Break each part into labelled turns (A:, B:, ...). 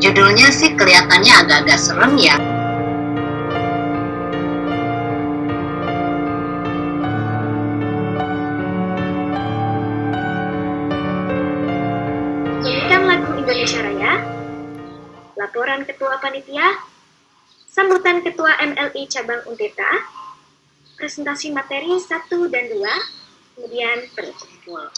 A: Judulnya sih kelihatannya agak-agak serem ya.
B: Nyanyikan lagu Indonesia Raya, laporan Ketua Panitia, sambutan Ketua MLI Cabang Unteta, presentasi materi 1 dan 2, kemudian penutup.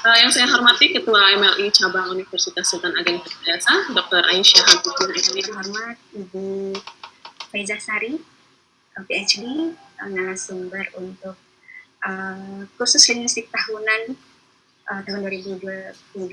C: Uh, yang saya hormati Ketua MLI Cabang Universitas Sultan Ageng Perkasa, Dr. Aisyah Hakutin
D: Kami hormat Ibu Faiza Sari, PhD, narasumber untuk uh, khusus linguistik tahunan uh, tahun 2022.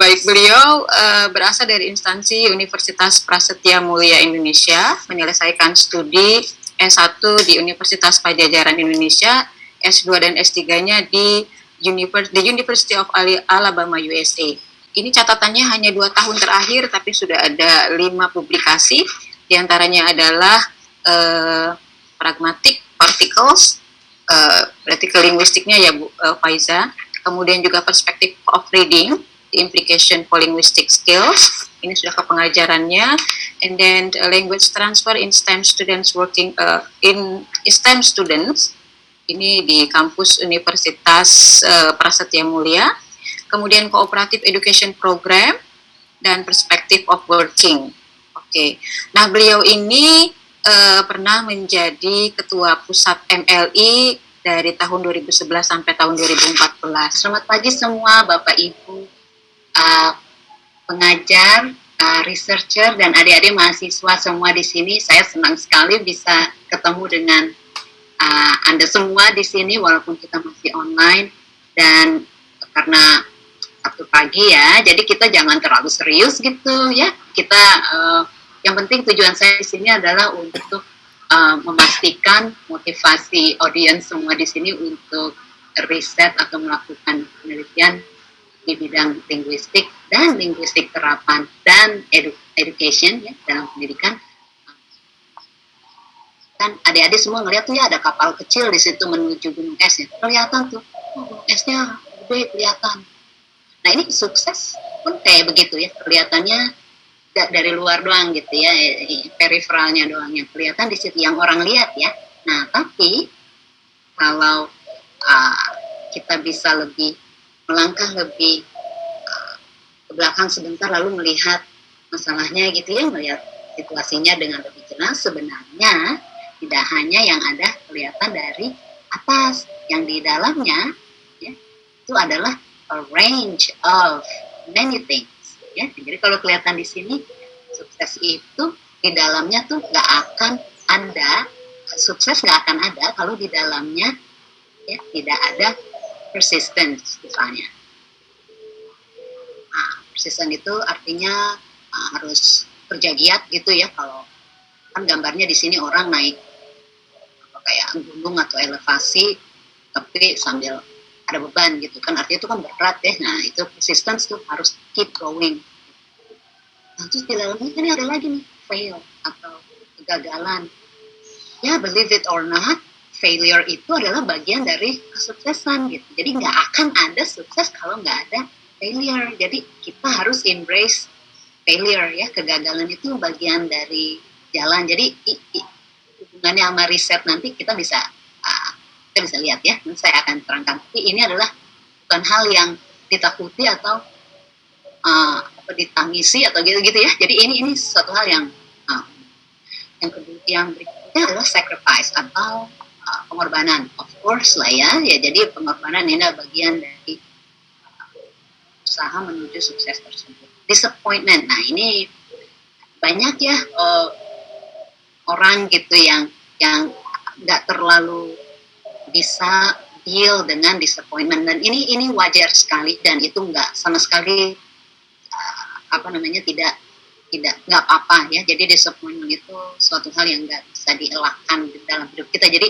E: Baik, beliau uh, berasal dari instansi Universitas Prasetya Mulia Indonesia, menyelesaikan studi S1 di Universitas Pajajaran Indonesia, S2 dan S3-nya di The University of Alabama, USA. Ini catatannya hanya dua tahun terakhir, tapi sudah ada lima publikasi, di antaranya adalah uh, Pragmatic Particles, uh, berarti ke linguistiknya ya Bu uh, Faiza, kemudian juga Perspective of Reading, The Implication for Linguistic Skills, ini sudah ke pengajarannya, and then uh, Language Transfer in STEM Students Working uh, in STEM Students, ini di kampus Universitas uh, Prasetya Mulia, kemudian Cooperative Education Program, dan Perspective of Working. Oke, okay. nah beliau ini uh, pernah menjadi ketua pusat MLI dari tahun 2011 sampai tahun 2014.
A: Selamat pagi semua Bapak Ibu uh, pengajar, researcher dan adik-adik mahasiswa semua di sini. Saya senang sekali bisa ketemu dengan uh, Anda semua di sini walaupun kita masih online dan karena Sabtu pagi ya, jadi kita jangan terlalu serius gitu ya. Kita uh, yang penting tujuan saya di sini adalah untuk uh, memastikan motivasi audiens semua di sini untuk riset atau melakukan penelitian di bidang linguistik dan linguistik terapan dan edu education ya dalam pendidikan kan adik-adik semua ngeliat tuh ya ada kapal kecil di situ menuju gunung es ya kelihatan tuh. Gunung esnya gede kelihatan. Nah ini sukses pun kayak begitu ya. Kelihatannya dari luar doang gitu ya periferalnya doang yang kelihatan di situ yang orang lihat ya. Nah tapi kalau uh, kita bisa lebih melangkah lebih uh, ke belakang sebentar lalu melihat masalahnya gitu ya melihat situasinya dengan lebih jelas sebenarnya tidak hanya yang ada kelihatan dari atas yang di dalamnya ya, itu adalah a range of many things ya. Jadi kalau kelihatan di sini sukses itu di dalamnya tuh nggak akan ada sukses nggak akan ada kalau di dalamnya ya tidak ada persistence misalnya. Nah, persistent itu artinya uh, harus kerja giat gitu ya kalau kan gambarnya di sini orang naik kayak gunung atau elevasi tapi sambil ada beban gitu kan. Artinya itu kan berat ya. Nah itu persistence tuh harus keep going nah terus di dalamnya kan ada lagi nih fail atau kegagalan. Ya believe it or not failure itu adalah bagian dari kesuksesan gitu. Jadi nggak akan ada sukses kalau nggak ada failure. Jadi kita harus embrace failure ya. Kegagalan itu bagian dari jalan. Jadi hubungannya sama riset nanti kita bisa uh, kita bisa lihat ya. Saya akan terangkan. Tapi ini adalah bukan hal yang ditakuti atau uh, ditangisi atau gitu-gitu ya. Jadi ini ini suatu hal yang uh, yang kedua yang berikutnya adalah sacrifice atau uh, pengorbanan. Of course lah ya. Ya jadi pengorbanan ini adalah bagian dari uh, usaha menuju sukses tersebut. Disappointment. Nah ini banyak ya uh, orang gitu yang yang nggak terlalu bisa deal dengan disappointment. Dan ini ini wajar sekali dan itu nggak sama sekali uh, apa namanya tidak tidak nggak apa-apa ya. Jadi disappointment itu suatu hal yang nggak bisa dielakkan di dalam hidup kita. Jadi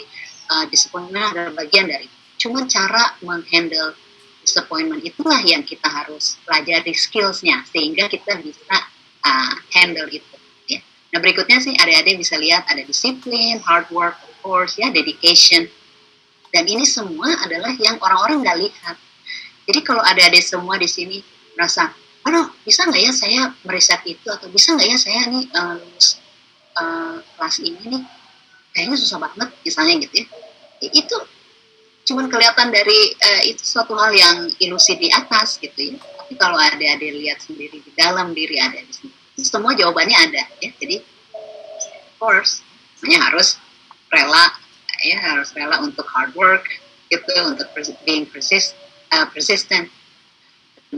A: uh, disappointment adalah bagian dari cuma cara menghandle disappointment itulah yang kita harus pelajari skillsnya sehingga kita bisa uh, handle itu Nah berikutnya sih adik-adik bisa lihat ada disiplin, hard work, of course ya, dedication. Dan ini semua adalah yang orang-orang nggak lihat. Jadi kalau adik-adik semua di sini merasa, aduh bisa nggak ya saya meriset itu atau bisa nggak ya saya nih uh, uh, kelas ini nih kayaknya susah banget misalnya gitu ya itu cuman kelihatan dari uh, itu suatu hal yang ilusi di atas gitu ya tapi kalau ada lihat sendiri di dalam diri ada di sini semua jawabannya ada ya. Jadi of course hanya harus rela ya harus rela untuk hard work gitu untuk being persist, uh, persistent.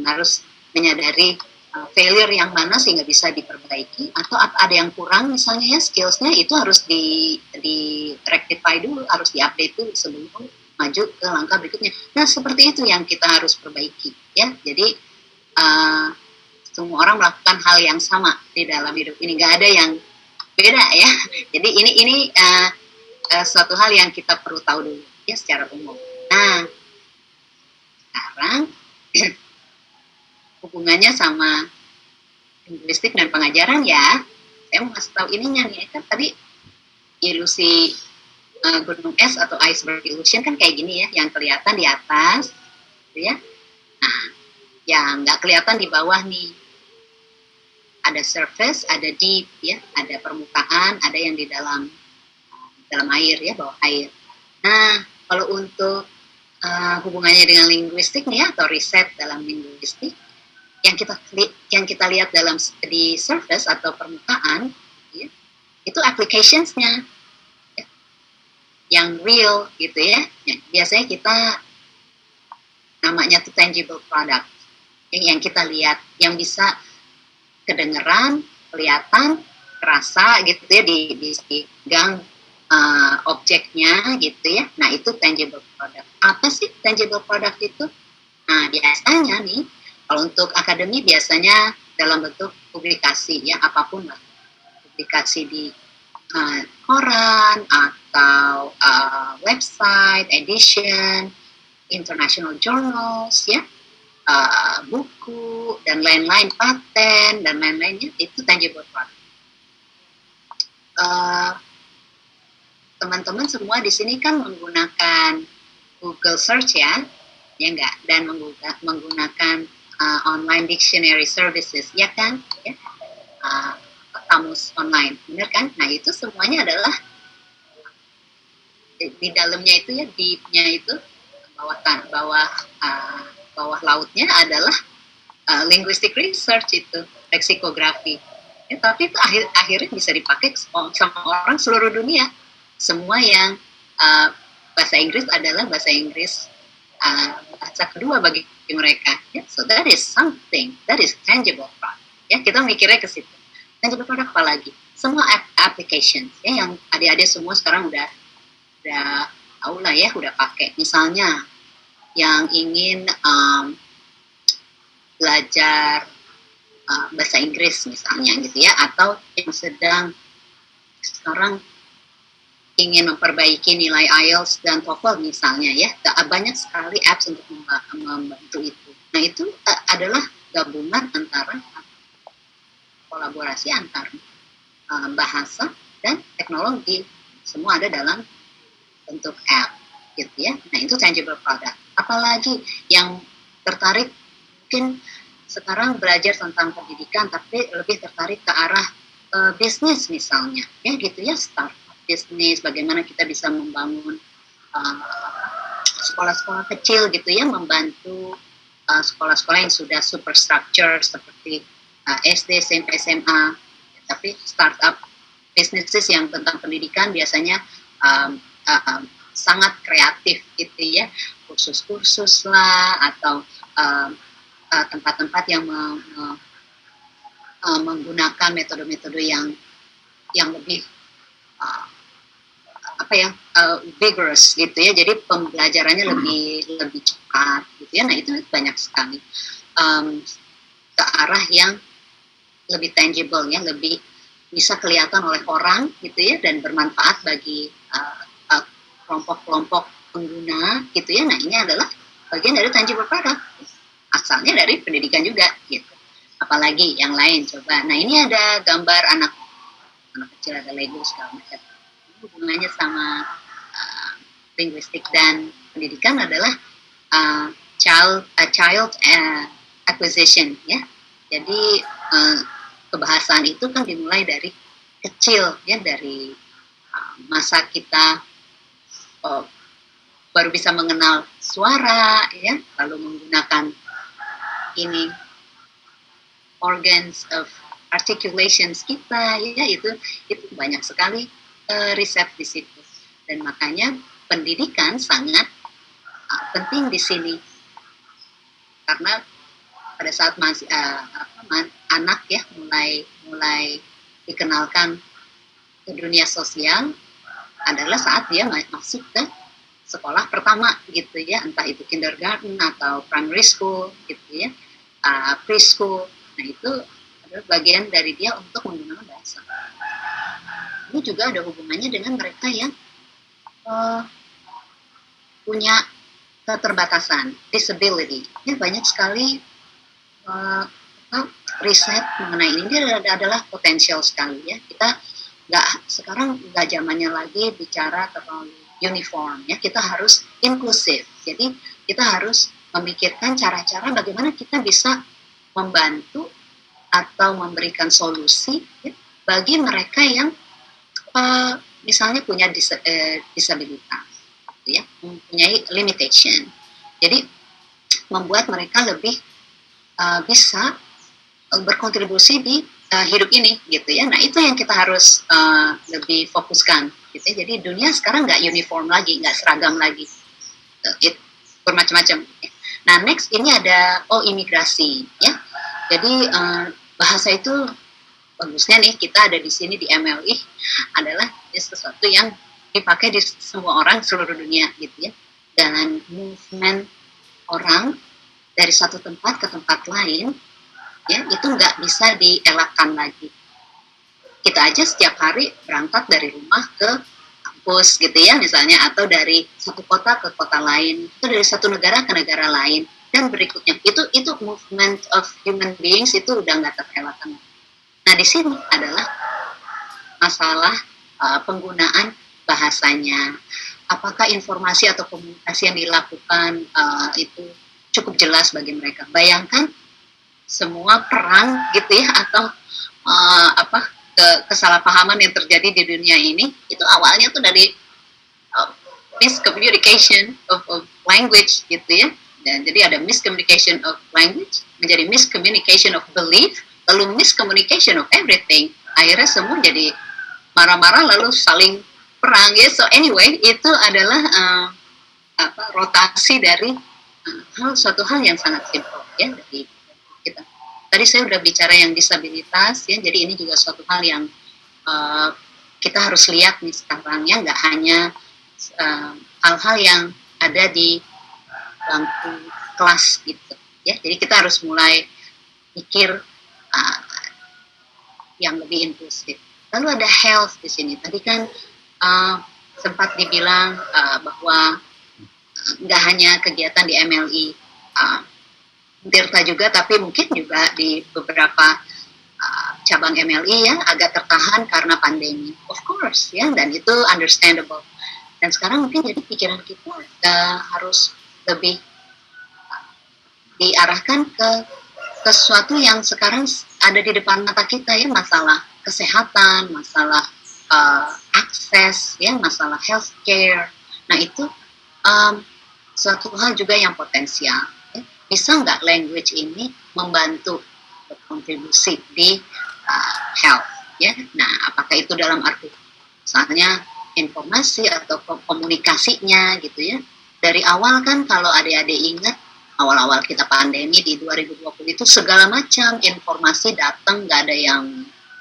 A: Harus menyadari uh, failure yang mana sehingga bisa diperbaiki atau ada yang kurang misalnya ya skillsnya itu harus di di rectify dulu harus diupdate dulu sebelum maju ke langkah berikutnya. Nah seperti itu yang kita harus perbaiki ya. Jadi uh, semua orang melakukan hal yang sama di dalam hidup ini. Nggak ada yang beda ya. Jadi ini ini uh, uh, suatu hal yang kita perlu tahu dulu ya secara umum. Nah sekarang hubungannya sama linguistik dan pengajaran ya. Saya mau kasih tahu ininya nih kan tadi ilusi uh, gunung es atau iceberg illusion kan kayak gini ya yang kelihatan di atas gitu ya. Nah yang nggak kelihatan di bawah nih ada surface ada deep ya. Ada permukaan ada yang di dalam dalam air ya bawah air. Nah kalau untuk uh, hubungannya dengan linguistik ya, atau riset dalam linguistik yang kita yang kita lihat dalam di surface atau permukaan ya, itu applicationsnya ya, yang real gitu ya. ya biasanya kita namanya itu tangible product. Ya, yang kita lihat yang bisa kedengeran kelihatan terasa gitu ya di di, di gang uh, objeknya gitu ya. Nah itu tangible product. Apa sih tangible product itu? Nah biasanya nih kalau untuk akademi biasanya dalam bentuk publikasi ya apa pun lah. Publikasi di uh, koran atau uh, website, edition, international journals ya, uh, buku dan lain-lain paten dan lain-lainnya itu tangible product. Uh, teman-teman semua di sini kan menggunakan Google Search ya, ya enggak, dan menggunakan uh, online dictionary services, ya kan? Ya. Uh, kamus online, benar kan? Nah itu semuanya adalah di, di dalamnya itu ya deepnya itu bawah bawah uh, bawah lautnya adalah uh, linguistic research itu leksikografi. Ya, tapi itu akhir akhirnya bisa dipakai sama orang seluruh dunia. Semua yang uh, bahasa Inggris adalah bahasa Inggris uh, bahasa kedua bagi mereka. Ya, so that is something, that is tangible product. Ya, kita mikirnya ke situ. Tangible product apa lagi? Semua applications ya yang adik-adik semua sekarang udah udah tahu lah ya, udah pakai. Misalnya yang ingin um, belajar uh, bahasa Inggris misalnya gitu ya, atau yang sedang sekarang ingin memperbaiki nilai IELTS dan TOEFL misalnya ya banyak sekali apps untuk membantu itu. Nah itu uh, adalah gabungan antara kolaborasi antara uh, bahasa dan teknologi semua ada dalam bentuk app gitu ya. Nah itu tangible product. Apalagi yang tertarik mungkin sekarang belajar tentang pendidikan tapi lebih tertarik ke arah uh, bisnis misalnya. Ya gitu ya start bisnis, bagaimana kita bisa membangun uh, sekolah-sekolah kecil gitu ya, membantu uh, sekolah-sekolah yang sudah superstructure seperti SD, SMP, SMA, tapi startup bisnis yang tentang pendidikan biasanya um, sangat kreatif gitu ya, kursus-kursus lah atau tempat-tempat uh, uh, yang me, me, uh, menggunakan metode-metode yang yang lebih uh, apa ya uh, vigorous gitu ya. Jadi pembelajarannya hmm. lebih lebih cepat gitu ya. Nah itu banyak sekali. Um, ke arah yang lebih tangible ya lebih bisa kelihatan oleh orang gitu ya dan bermanfaat bagi uh, uh, kelompok-kelompok pengguna gitu ya. Nah ini adalah bagian dari tangible product. Asalnya dari pendidikan juga gitu. Apalagi yang lain coba. Nah ini ada gambar anak anak kecil ada Lego segala macam. Hubungannya sama uh, linguistik dan pendidikan adalah uh, child uh, child uh, acquisition ya. Jadi uh, kebahasaan itu kan dimulai dari kecil ya dari uh, masa kita uh, baru bisa mengenal suara ya lalu menggunakan ini organs of articulations kita ya itu itu banyak sekali uh, riset di situ. Dan makanya pendidikan sangat uh, penting di sini. Karena pada saat masih uh, apa, anak ya mulai mulai dikenalkan ke dunia sosial adalah saat dia masuk ke sekolah pertama gitu ya entah itu kindergarten atau primary school gitu ya uh, preschool nah itu adalah bagian dari dia untuk menggunakan bahasa ini juga ada hubungannya dengan mereka yang uh, punya keterbatasan, disability. Ya, banyak sekali uh, riset mengenai ini. Ini adalah potensial sekali ya. Kita nggak sekarang nggak zamannya lagi bicara terlalu uniform ya. Kita harus inklusif. Jadi kita harus memikirkan cara-cara bagaimana kita bisa membantu atau memberikan solusi ya, bagi mereka yang uh, misalnya punya dis, uh, disabilitas ya mempunyai limitation jadi membuat mereka lebih uh, bisa berkontribusi di uh, hidup ini gitu ya. Nah itu yang kita harus uh, lebih fokuskan gitu ya. jadi dunia sekarang nggak uniform lagi nggak seragam lagi. Uh, it, bermacam-macam. Nah next ini ada oh imigrasi ya. Jadi uh, bahasa itu bagusnya nih kita ada di sini di MLI adalah sesuatu yang dipakai di semua orang seluruh dunia gitu ya. Dan movement orang dari satu tempat ke tempat lain ya itu nggak bisa dielakkan lagi. Kita aja setiap hari berangkat dari rumah ke kampus gitu ya misalnya atau dari satu kota ke kota lain itu dari satu negara ke negara lain. Dan berikutnya itu itu movement of human beings itu udah nggak terelakkan nah di sini adalah masalah uh, penggunaan bahasanya, apakah informasi atau komunikasi yang dilakukan uh, itu cukup jelas bagi mereka. Bayangkan semua perang gitu ya atau uh, apa ke kesalahpahaman yang terjadi di dunia ini itu awalnya tuh dari uh, miscommunication of, of language gitu ya. Dan jadi ada miscommunication of language menjadi miscommunication of belief lalu miscommunication of everything. Akhirnya semua jadi marah-marah lalu saling perang ya so anyway itu adalah uh, apa rotasi dari uh, hal suatu hal yang sangat simpel ya kita tadi saya sudah bicara yang disabilitas ya. Jadi ini juga suatu hal yang uh, kita harus lihat nih sekarang ya. Nggak hanya hal-hal uh, yang ada di bangku kelas gitu ya. Jadi kita harus mulai pikir uh, yang lebih inklusif. Lalu ada health di sini. Tadi kan uh, sempat dibilang uh, bahwa nggak hanya kegiatan di MLI uh, Tirta juga, tapi mungkin juga di beberapa uh, cabang MLI ya agak tertahan karena pandemi, of course ya, dan itu understandable. Dan sekarang mungkin jadi pikiran kita uh, harus lebih diarahkan ke sesuatu yang sekarang ada di depan mata kita ya masalah kesehatan, masalah uh, akses ya masalah healthcare nah itu um, suatu hal juga yang potensial. Bisa nggak language ini membantu berkontribusi di uh, health ya? Nah apakah itu dalam arti misalnya informasi atau komunikasinya gitu ya? Dari awal kan kalau adik-adik ingat awal-awal kita pandemi di 2020 itu segala macam informasi datang nggak ada yang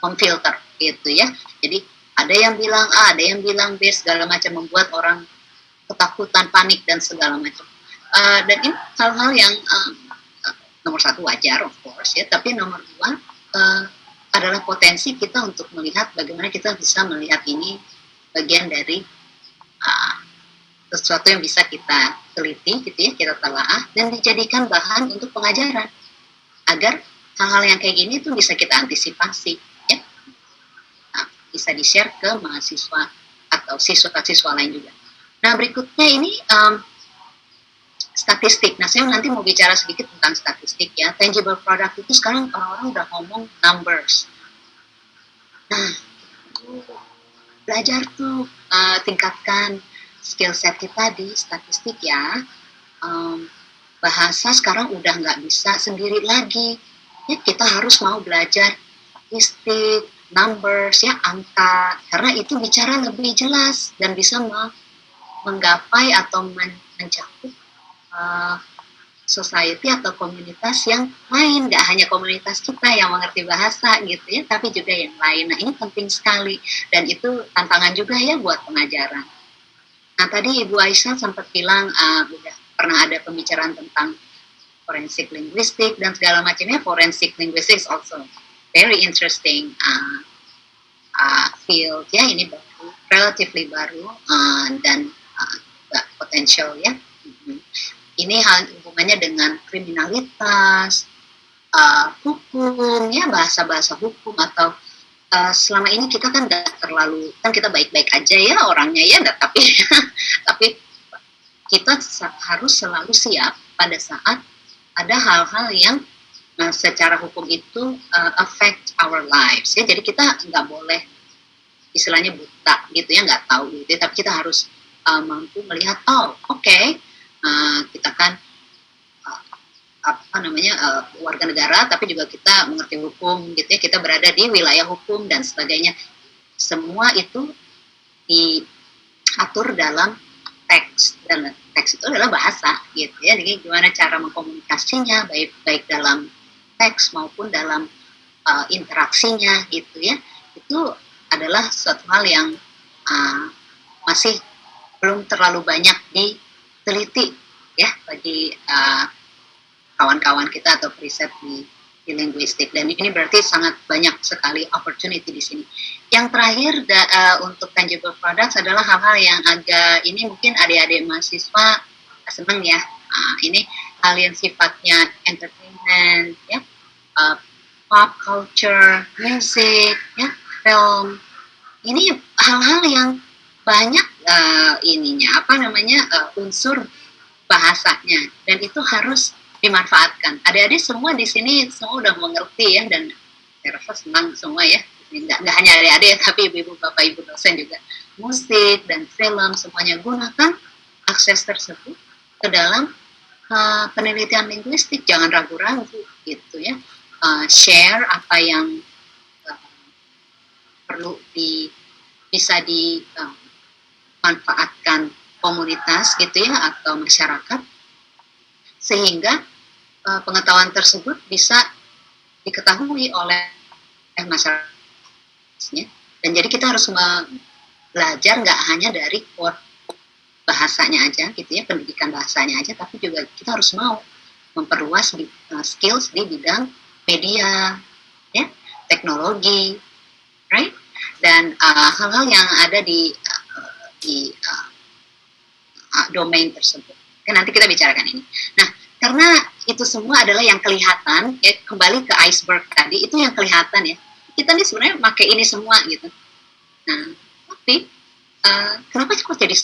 A: memfilter gitu ya. Jadi ada yang bilang A, ada yang bilang B, segala macam membuat orang ketakutan, panik dan segala macam. Uh, dan ini hal-hal yang uh, nomor satu wajar, of course ya, tapi nomor dua uh, adalah potensi kita untuk melihat bagaimana kita bisa melihat ini bagian dari uh, sesuatu yang bisa kita teliti, gitu ya, kita telaah dan dijadikan bahan untuk pengajaran agar hal-hal yang kayak gini itu bisa kita antisipasi bisa di-share ke mahasiswa atau siswa-siswa lain juga. Nah berikutnya ini um, statistik. Nah, saya nanti mau bicara sedikit tentang statistik ya. Tangible product itu sekarang orang-orang udah ngomong numbers. Nah, belajar tuh uh, tingkatkan skill set kita di statistik ya. Um, bahasa sekarang udah nggak bisa sendiri lagi. Ya, kita harus mau belajar statistik, numbers, ya angka, karena itu bicara lebih jelas dan bisa menggapai atau men mencakup uh, society atau komunitas yang lain, nggak hanya komunitas kita yang mengerti bahasa gitu ya, tapi juga yang lain. Nah ini penting sekali dan itu tantangan juga ya buat pengajaran. Nah tadi Ibu Aisyah sempat bilang uh, udah pernah ada pembicaraan tentang forensik linguistik dan segala macamnya. Forensik linguistik also very interesting uh, uh, field ya ini baru, relatively baru uh, dan uh, potensial ya. Mm-hmm ini hal hubungannya dengan kriminalitas, uh, hukum, ya bahasa-bahasa hukum atau uh, selama ini kita kan nggak terlalu kan kita baik-baik aja ya orangnya ya, gak, tapi tapi kita harus selalu siap pada saat ada hal-hal yang uh, secara hukum itu uh, affect our lives ya, jadi kita nggak boleh istilahnya buta gitu ya nggak tahu gitu, tapi kita harus uh, mampu melihat oh oke okay, uh, kita kan uh, apa namanya uh, warga negara tapi juga kita mengerti hukum gitu ya. Kita berada di wilayah hukum dan sebagainya. Semua itu diatur dalam teks dan teks itu adalah bahasa gitu ya. Jadi gimana cara mengkomunikasinya baik baik dalam teks maupun dalam uh, interaksinya gitu ya. Itu adalah suatu hal yang uh, masih belum terlalu banyak diteliti ya bagi uh, kawan-kawan uh, kita atau riset di, di linguistik dan ini berarti sangat banyak sekali opportunity di sini. Yang terakhir da, uh, untuk tangible products adalah hal-hal yang agak ini mungkin adik-adik mahasiswa seneng ya. Uh, ini hal yang sifatnya entertainment ya, uh, pop culture, music ya, film. Ini hal-hal yang banyak uh, ininya apa namanya uh, unsur bahasanya dan itu harus dimanfaatkan. Adik-adik semua di sini semua udah mengerti ya dan saya rasa senang semua ya. Nggak, nggak hanya adik-adik tapi ibu-ibu, bapak, ibu dosen juga. Musik dan film semuanya gunakan akses tersebut ke dalam uh, penelitian linguistik. Jangan ragu-ragu gitu ya. Uh, share apa yang uh, perlu di bisa dimanfaatkan manfaatkan komunitas gitu ya atau masyarakat sehingga uh, pengetahuan tersebut bisa diketahui oleh masyarakatnya. Dan jadi kita harus belajar nggak hanya dari core bahasanya aja gitu ya pendidikan bahasanya aja tapi juga kita harus mau memperluas di, uh, skills di bidang media ya teknologi right? Dan uh, hal-hal uh, yang ada di uh, di uh, domain tersebut. Nanti kita bicarakan ini. Nah, karena itu semua adalah yang kelihatan, ya kembali ke iceberg tadi, itu yang kelihatan ya. Kita nih sebenarnya pakai ini semua gitu. Nah, tapi uh, kenapa kok jadi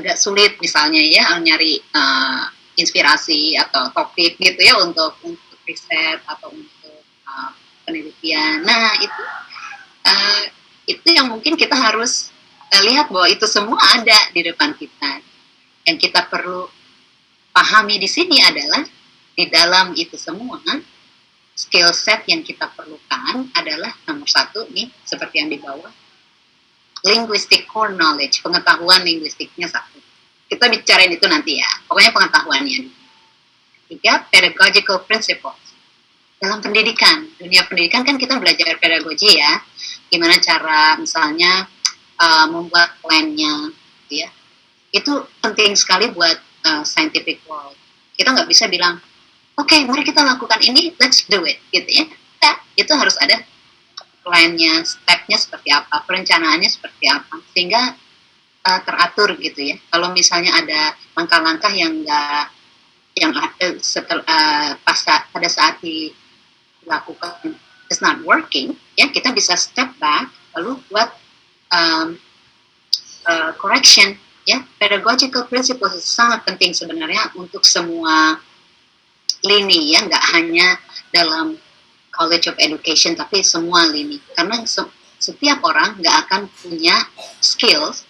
A: agak sulit misalnya ya nyari uh, inspirasi atau topik gitu ya untuk untuk riset atau untuk uh, penelitian. Nah, itu uh, itu yang mungkin kita harus uh, lihat bahwa itu semua ada di depan kita. Yang kita perlu pahami di sini adalah di dalam itu semua skill set yang kita perlukan adalah nomor satu nih seperti yang di bawah linguistic core knowledge pengetahuan linguistiknya satu. Kita bicarain itu nanti ya pokoknya pengetahuannya. Tiga pedagogical principles. Dalam pendidikan dunia pendidikan kan kita belajar pedagogi ya. Gimana cara misalnya uh, membuat plannya gitu ya itu penting sekali buat uh, scientific world. Kita nggak bisa bilang, oke, okay, mari kita lakukan ini, let's do it, gitu ya. Ya, itu harus ada plan-nya, step-nya seperti apa, perencanaannya seperti apa, sehingga uh, teratur gitu ya. Kalau misalnya ada langkah-langkah yang nggak, yang uh, setel, uh, pas pada saat dilakukan is not working, ya kita bisa step back, lalu buat um, uh, correction ya. Pedagogical principles sangat penting sebenarnya untuk semua lini ya. Nggak hanya dalam college of education tapi semua lini. Karena se setiap orang nggak akan punya skills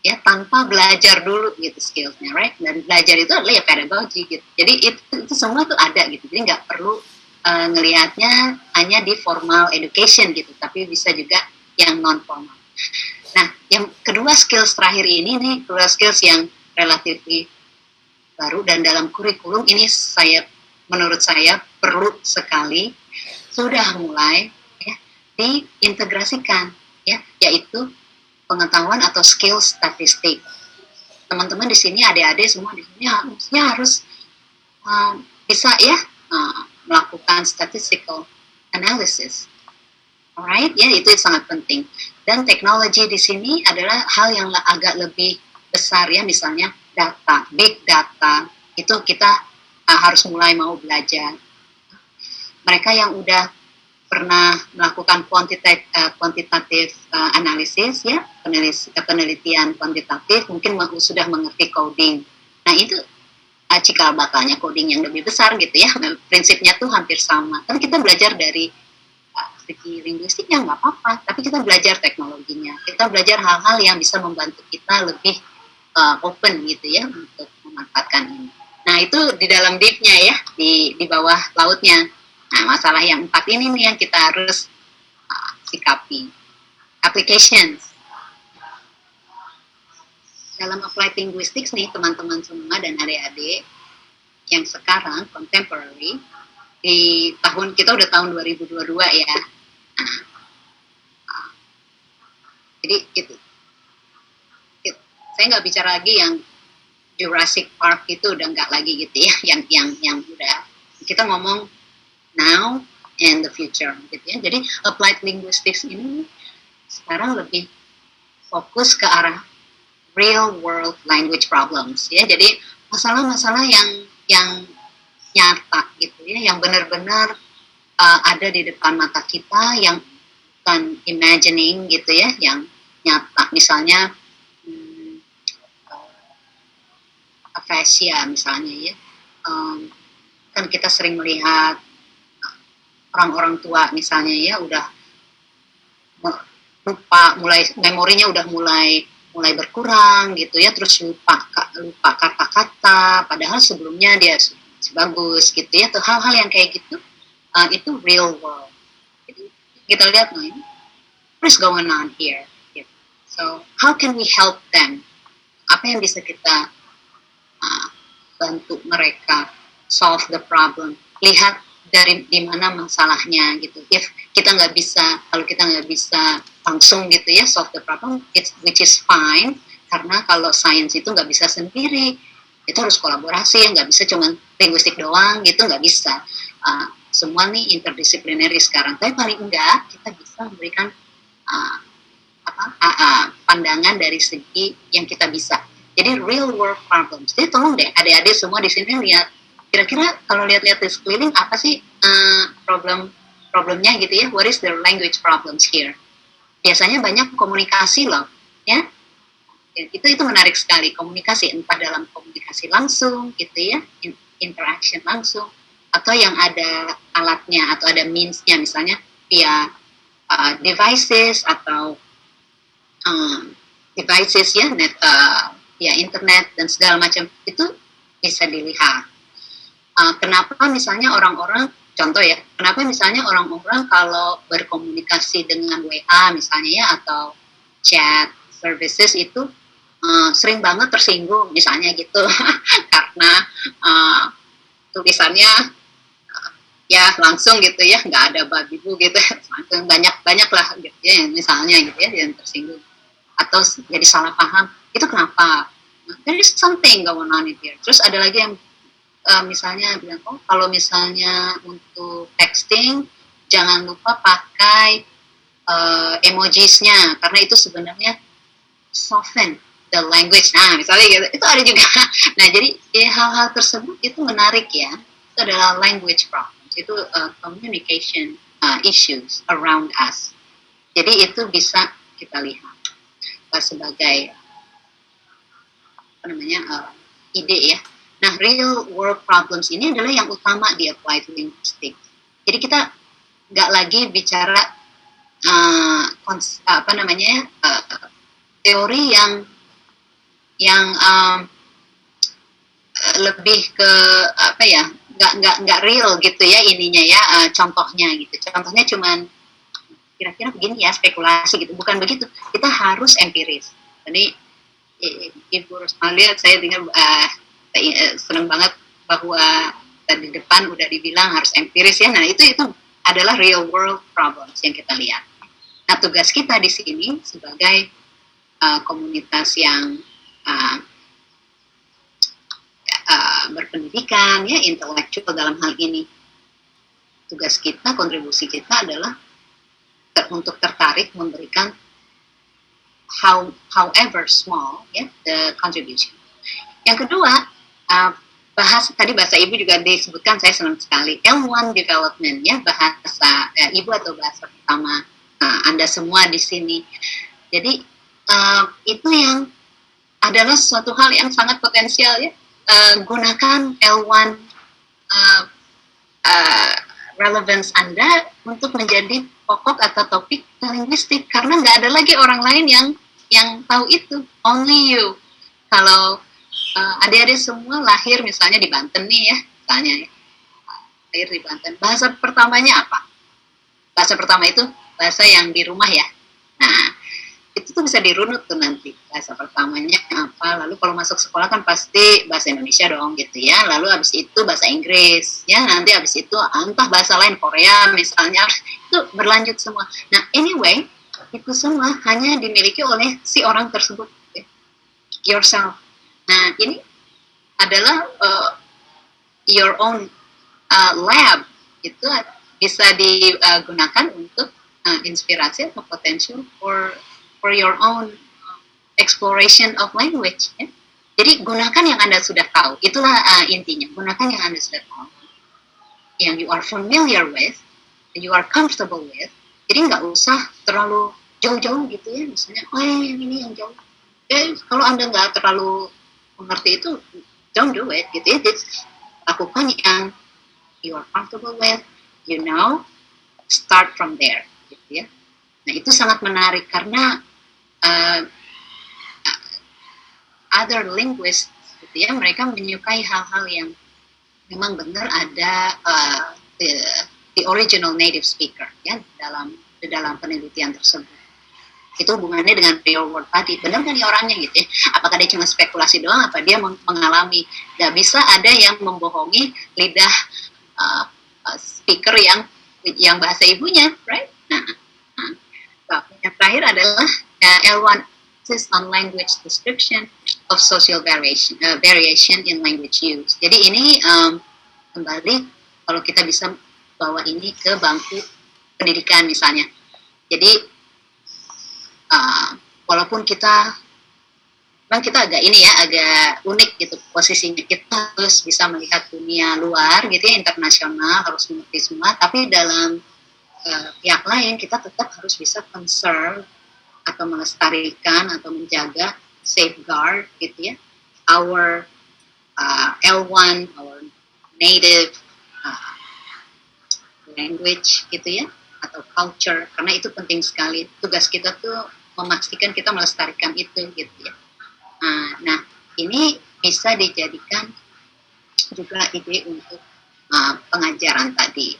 A: ya tanpa belajar dulu gitu skillsnya right? Dan belajar itu adalah ya pedagogi gitu. Jadi itu, itu semua tuh ada gitu. Jadi nggak perlu uh, ngelihatnya hanya di formal education gitu tapi bisa juga yang non formal nah yang kedua skills terakhir ini nih kedua skills yang relatif baru dan dalam kurikulum ini saya menurut saya perlu sekali sudah mulai ya, diintegrasikan ya yaitu pengetahuan atau skill statistik. Teman-teman di sini adik-adik semua di sini harusnya harus uh, bisa ya uh, melakukan statistical analysis alright ya itu sangat penting dan teknologi di sini adalah hal yang agak lebih besar ya misalnya data big data itu kita uh, harus mulai mau belajar. Mereka yang udah pernah melakukan kuantitatif, uh, kuantitatif uh, analisis ya penelitian kuantitatif mungkin sudah mengerti coding. Nah itu uh, cikal bakalnya coding yang lebih besar gitu ya prinsipnya tuh hampir sama. Kan kita belajar dari segi linguistiknya nggak apa-apa, tapi kita belajar teknologinya, kita belajar hal-hal yang bisa membantu kita lebih uh, open gitu ya untuk memanfaatkan ini. Nah itu di dalam deepnya ya, di di bawah lautnya. Nah masalah yang empat ini nih yang kita harus uh, sikapi. Applications. Dalam applied linguistics nih teman-teman semua dan adik-adik yang sekarang contemporary di tahun kita udah tahun 2022 ya. Jadi itu, itu saya nggak bicara lagi yang Jurassic Park itu udah nggak lagi gitu ya yang yang yang udah. Kita ngomong now and the future gitu ya. Jadi applied linguistics ini sekarang lebih fokus ke arah real world language problems ya. Jadi masalah-masalah yang yang nyata gitu ya yang benar-benar uh, ada di depan mata kita yang bukan imagining gitu ya yang nyata. Misalnya aphasia misalnya ya. Um, kan kita sering melihat orang-orang tua misalnya ya udah lupa mulai memorinya udah mulai mulai berkurang gitu ya terus lupa lupa kata-kata. Padahal sebelumnya dia bagus gitu ya tuh hal-hal yang kayak gitu uh, itu real world. Jadi, kita lihat nah ini what is going on here? Gitu. so how can we help them? Apa yang bisa kita uh, bantu mereka solve the problem? Lihat dari di mana masalahnya gitu. If kita nggak bisa kalau kita nggak bisa langsung gitu ya solve the problem it's, which is fine. Karena kalau science itu nggak bisa sendiri itu harus kolaborasi nggak bisa cuma linguistik doang gitu nggak bisa. Uh, semua nih interdisipliner sekarang tapi paling enggak kita bisa memberikan uh, apa uh, uh, pandangan dari segi yang kita bisa jadi real world problems. Jadi tolong deh adik-adik semua di sini lihat kira-kira kalau lihat-lihat di sekeliling apa sih uh, problem problemnya gitu ya? What is the language problems here? Biasanya banyak komunikasi loh, ya. Itu itu menarik sekali komunikasi entah dalam komunikasi langsung gitu ya, interaction langsung atau yang ada alatnya atau ada meansnya misalnya via uh, devices atau um, devices ya net uh, ya internet dan segala macam itu bisa dilihat. Uh, kenapa misalnya orang-orang contoh ya, kenapa misalnya orang-orang kalau berkomunikasi dengan WA misalnya ya atau chat services itu uh, sering banget tersinggung misalnya gitu karena uh, tulisannya ya langsung gitu ya nggak ada babi bu gitu langsung banyak banyak lah gitu ya misalnya gitu ya yang tersinggung. Atau jadi salah paham itu kenapa? There is something going on in here. Terus ada lagi yang uh, misalnya bilang oh kalau misalnya untuk texting jangan lupa pakai uh, emojisnya. Karena itu sebenarnya soften the language. Nah misalnya gitu. Itu ada juga. Nah jadi ya, hal-hal tersebut itu menarik ya. Itu adalah language problems. Itu uh, communication uh, issues around us. Jadi itu bisa kita lihat sebagai namanya uh, ide ya. Nah, real world problems ini adalah yang utama di applied linguistics. Jadi kita nggak lagi bicara uh, apa namanya uh, teori yang yang um, lebih ke apa ya nggak nggak nggak real gitu ya ininya ya uh, contohnya gitu. Contohnya cuman kira-kira begini ya spekulasi gitu. Bukan begitu. Kita harus empiris. Jadi ibu Rosmalia saya dengar uh, senang banget bahwa tadi depan udah dibilang harus empiris ya. Nah itu itu adalah real world problems yang kita lihat. Nah tugas kita di sini sebagai uh, komunitas yang uh, uh, berpendidikan ya intelektual dalam hal ini. Tugas kita kontribusi kita adalah ter untuk tertarik memberikan how however small ya the contribution. Yang kedua uh, bahas tadi bahasa ibu juga disebutkan saya senang sekali. L1 development ya bahasa uh, ibu atau bahasa pertama uh, anda semua di sini. Jadi uh, itu yang adalah suatu hal yang sangat potensial ya. Uh, gunakan L1 uh, uh, relevance Anda untuk menjadi pokok atau topik linguistik. Karena nggak ada lagi orang lain yang yang tahu itu. Only you. Kalau uh, adik-adik semua lahir misalnya di Banten nih ya misalnya ya. Lahir di Banten. Bahasa pertamanya apa? Bahasa pertama itu bahasa yang di rumah ya. Nah itu tuh bisa dirunut tuh nanti bahasa pertamanya apa. Lalu kalau masuk sekolah kan pasti bahasa Indonesia dong gitu ya. Lalu habis itu bahasa Inggris. Ya nanti habis itu entah bahasa lain Korea misalnya. Itu berlanjut semua. Nah anyway itu semua hanya dimiliki oleh si orang tersebut yourself. Nah ini adalah uh, your own uh, lab. Itu bisa digunakan untuk uh, inspirasi atau potential for for your own exploration of language. Ya. Jadi gunakan yang anda sudah tahu. Itulah uh, intinya. Gunakan yang anda sudah tahu, yang you are familiar with, you are comfortable with. Jadi nggak usah terlalu jauh-jauh gitu ya. Misalnya, oh yang ini yang jauh. Eh, kalau anda nggak terlalu mengerti itu, don't do it gitu ya. Jadi, lakukan yang you are comfortable with, you know, start from there gitu ya. Nah itu sangat menarik karena uh, other linguists gitu ya mereka menyukai hal-hal yang memang benar ada uh, the, the original native speaker ya dalam dalam penelitian tersebut itu hubungannya dengan real world tadi benar kan ya orangnya gitu ya apakah dia cuma spekulasi doang apa dia mengalami nggak bisa ada yang membohongi lidah uh, speaker yang yang bahasa ibunya right nah, nah yang terakhir adalah uh, L1 is on language description of social variation, uh, variation in language use. Jadi ini um, kembali kalau kita bisa bawa ini ke bangku pendidikan misalnya. Jadi uh, walaupun kita memang kita agak ini ya agak unik gitu posisinya kita harus bisa melihat dunia luar gitu ya internasional harus mengerti semua tapi dalam uh, pihak lain kita tetap harus bisa concern atau melestarikan atau menjaga safeguard gitu ya our uh, L1 our native uh, language gitu ya atau culture. Karena itu penting sekali. Tugas kita tuh memastikan kita melestarikan itu gitu ya. Uh, nah ini bisa dijadikan juga ide untuk uh, pengajaran tadi.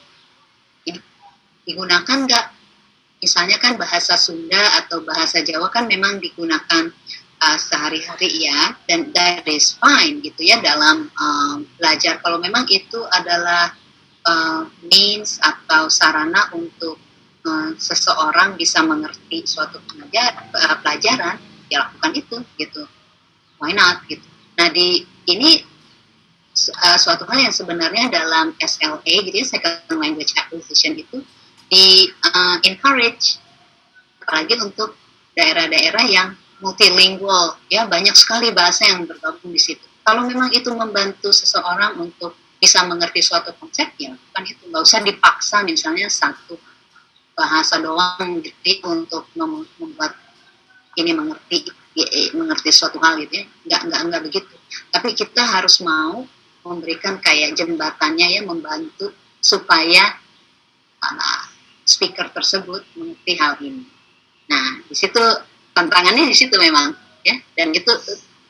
A: Digunakan nggak misalnya kan bahasa Sunda atau bahasa Jawa kan memang digunakan uh, sehari-hari ya dan that is fine gitu ya dalam um, belajar. Kalau memang itu adalah uh, means atau sarana untuk uh, seseorang bisa mengerti suatu pengajar, uh, pelajaran ya lakukan itu gitu. Why not gitu. Nah di ini uh, suatu hal yang sebenarnya dalam SLA gitu ya second language acquisition itu di uh, encourage apalagi untuk daerah-daerah yang multilingual. Ya banyak sekali bahasa yang bergabung di situ. Kalau memang itu membantu seseorang untuk bisa mengerti suatu konsep ya kan itu. Nggak usah dipaksa misalnya satu bahasa doang gitu untuk membuat ini mengerti mengerti suatu hal gitu ya. Nggak nggak nggak begitu. Tapi kita harus mau memberikan kayak jembatannya ya membantu supaya uh, speaker tersebut mengerti hal ini. Nah di situ tantangannya di situ memang ya. Dan itu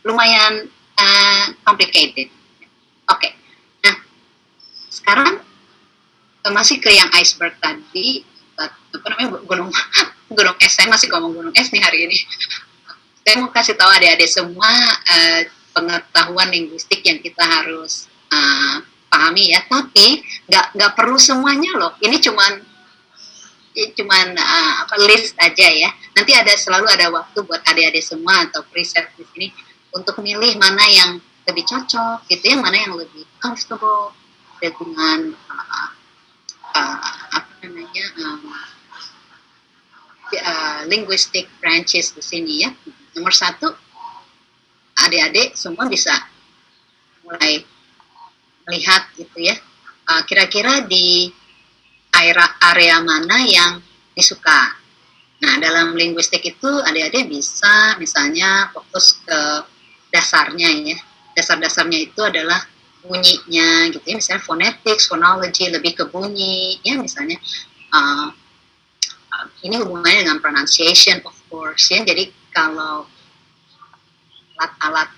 A: lumayan uh, complicated. Oke. Okay. nah sekarang masih ke yang iceberg tadi apa namanya gunung gunung es. Saya masih ngomong gunung es nih hari ini. Saya mau kasih tahu adik-adik semua uh, pengetahuan linguistik yang kita harus uh, pahami ya. Tapi nggak nggak perlu semuanya loh. Ini cuman cuman uh, apa list aja ya. Nanti ada selalu ada waktu buat adik-adik semua atau preset di sini untuk milih mana yang lebih cocok gitu ya mana yang lebih comfortable dengan uh, uh, apa namanya um, uh, linguistic branches di sini ya. Nomor satu adik-adik semua bisa mulai melihat gitu ya. Uh, kira-kira di area mana yang disuka. Nah, dalam linguistik itu adik-adik bisa misalnya fokus ke dasarnya ya. Dasar-dasarnya itu adalah bunyinya gitu ya, misalnya phonetics, phonology, lebih ke bunyi ya misalnya uh, ini hubungannya dengan pronunciation of course ya. Jadi kalau alat-alat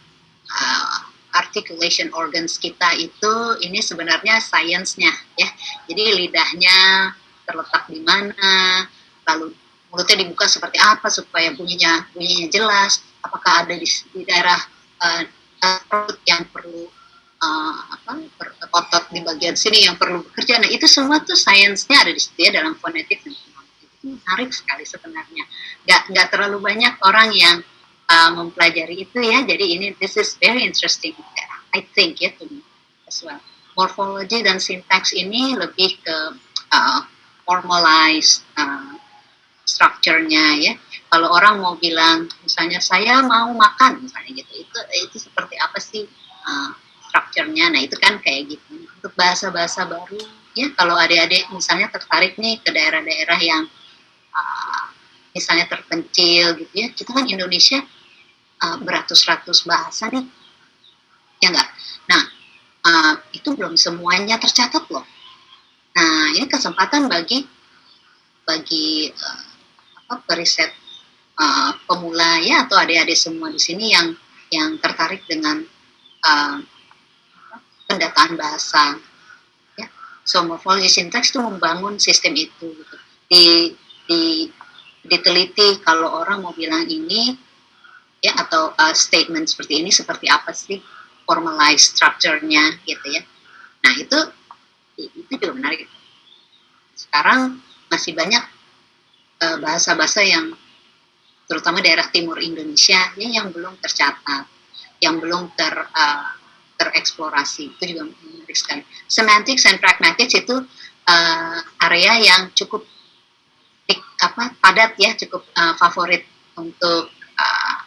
A: uh, articulation organs kita itu ini sebenarnya sainsnya ya. Jadi lidahnya terletak di mana, lalu mulutnya dibuka seperti apa supaya bunyinya bunyinya jelas. Apakah ada di, di daerah uh, perut yang perlu uh, apa per, otot di bagian sini yang perlu bekerja. Nah itu semua tuh sainsnya ada di situ ya dalam fonetik menarik sekali sebenarnya. Gak nggak terlalu banyak orang yang uh, mempelajari itu ya. Jadi ini this is very interesting. I think ya to me as well. Morfologi dan sintaks ini lebih ke uh, formalized uh, structure-nya ya. Kalau orang mau bilang misalnya saya mau makan misalnya gitu, itu itu seperti apa sih uh, structure-nya? Nah itu kan kayak gitu. Untuk bahasa-bahasa baru ya kalau adik-adik misalnya tertarik nih ke daerah-daerah yang uh, misalnya terpencil gitu ya, kita kan Indonesia uh, beratus-ratus bahasa nih, ya enggak? Nah, uh, itu belum semuanya tercatat loh. Nah, ini kesempatan bagi bagi uh, apa periset pemula ya atau adik-adik semua di sini yang yang tertarik dengan pendataan bahasa. Ya. So, morfologi sintaks itu membangun sistem itu. Gitu. Di, di diteliti kalau orang mau bilang ini ya atau uh, statement seperti ini seperti apa sih formalized structure-nya gitu ya. Nah itu itu juga menarik. Sekarang masih banyak uh, bahasa-bahasa uh, yang terutama daerah timur Indonesia ya, yang belum tercatat, yang belum ter uh, tereksplorasi itu juga menarik sekali. Semantics and pragmatics itu uh, area yang cukup apa padat ya, cukup uh, favorit untuk uh,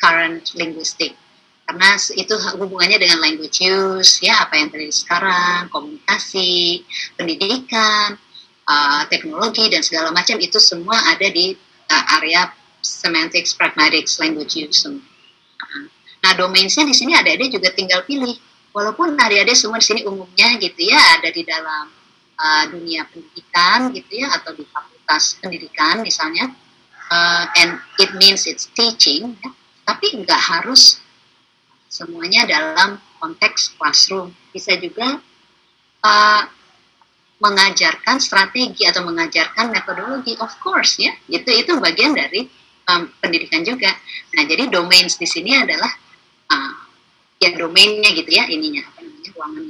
A: current linguistic. Karena itu hubungannya dengan language use ya apa yang terjadi sekarang komunikasi pendidikan uh, teknologi dan segala macam itu semua ada di uh, area semantics pragmatics language use. Nah domainsnya di sini ada ada juga tinggal pilih. Walaupun adik-adik semua di sini umumnya gitu ya ada di dalam uh, dunia pendidikan gitu ya atau di fakultas pendidikan misalnya uh, and it means it's teaching ya tapi nggak harus semuanya dalam konteks classroom. Bisa juga uh, mengajarkan strategi atau mengajarkan metodologi, of course ya. Itu itu bagian dari um, pendidikan juga. Nah, jadi domains di sini adalah uh, ya domainnya gitu ya ininya apa namanya ruangan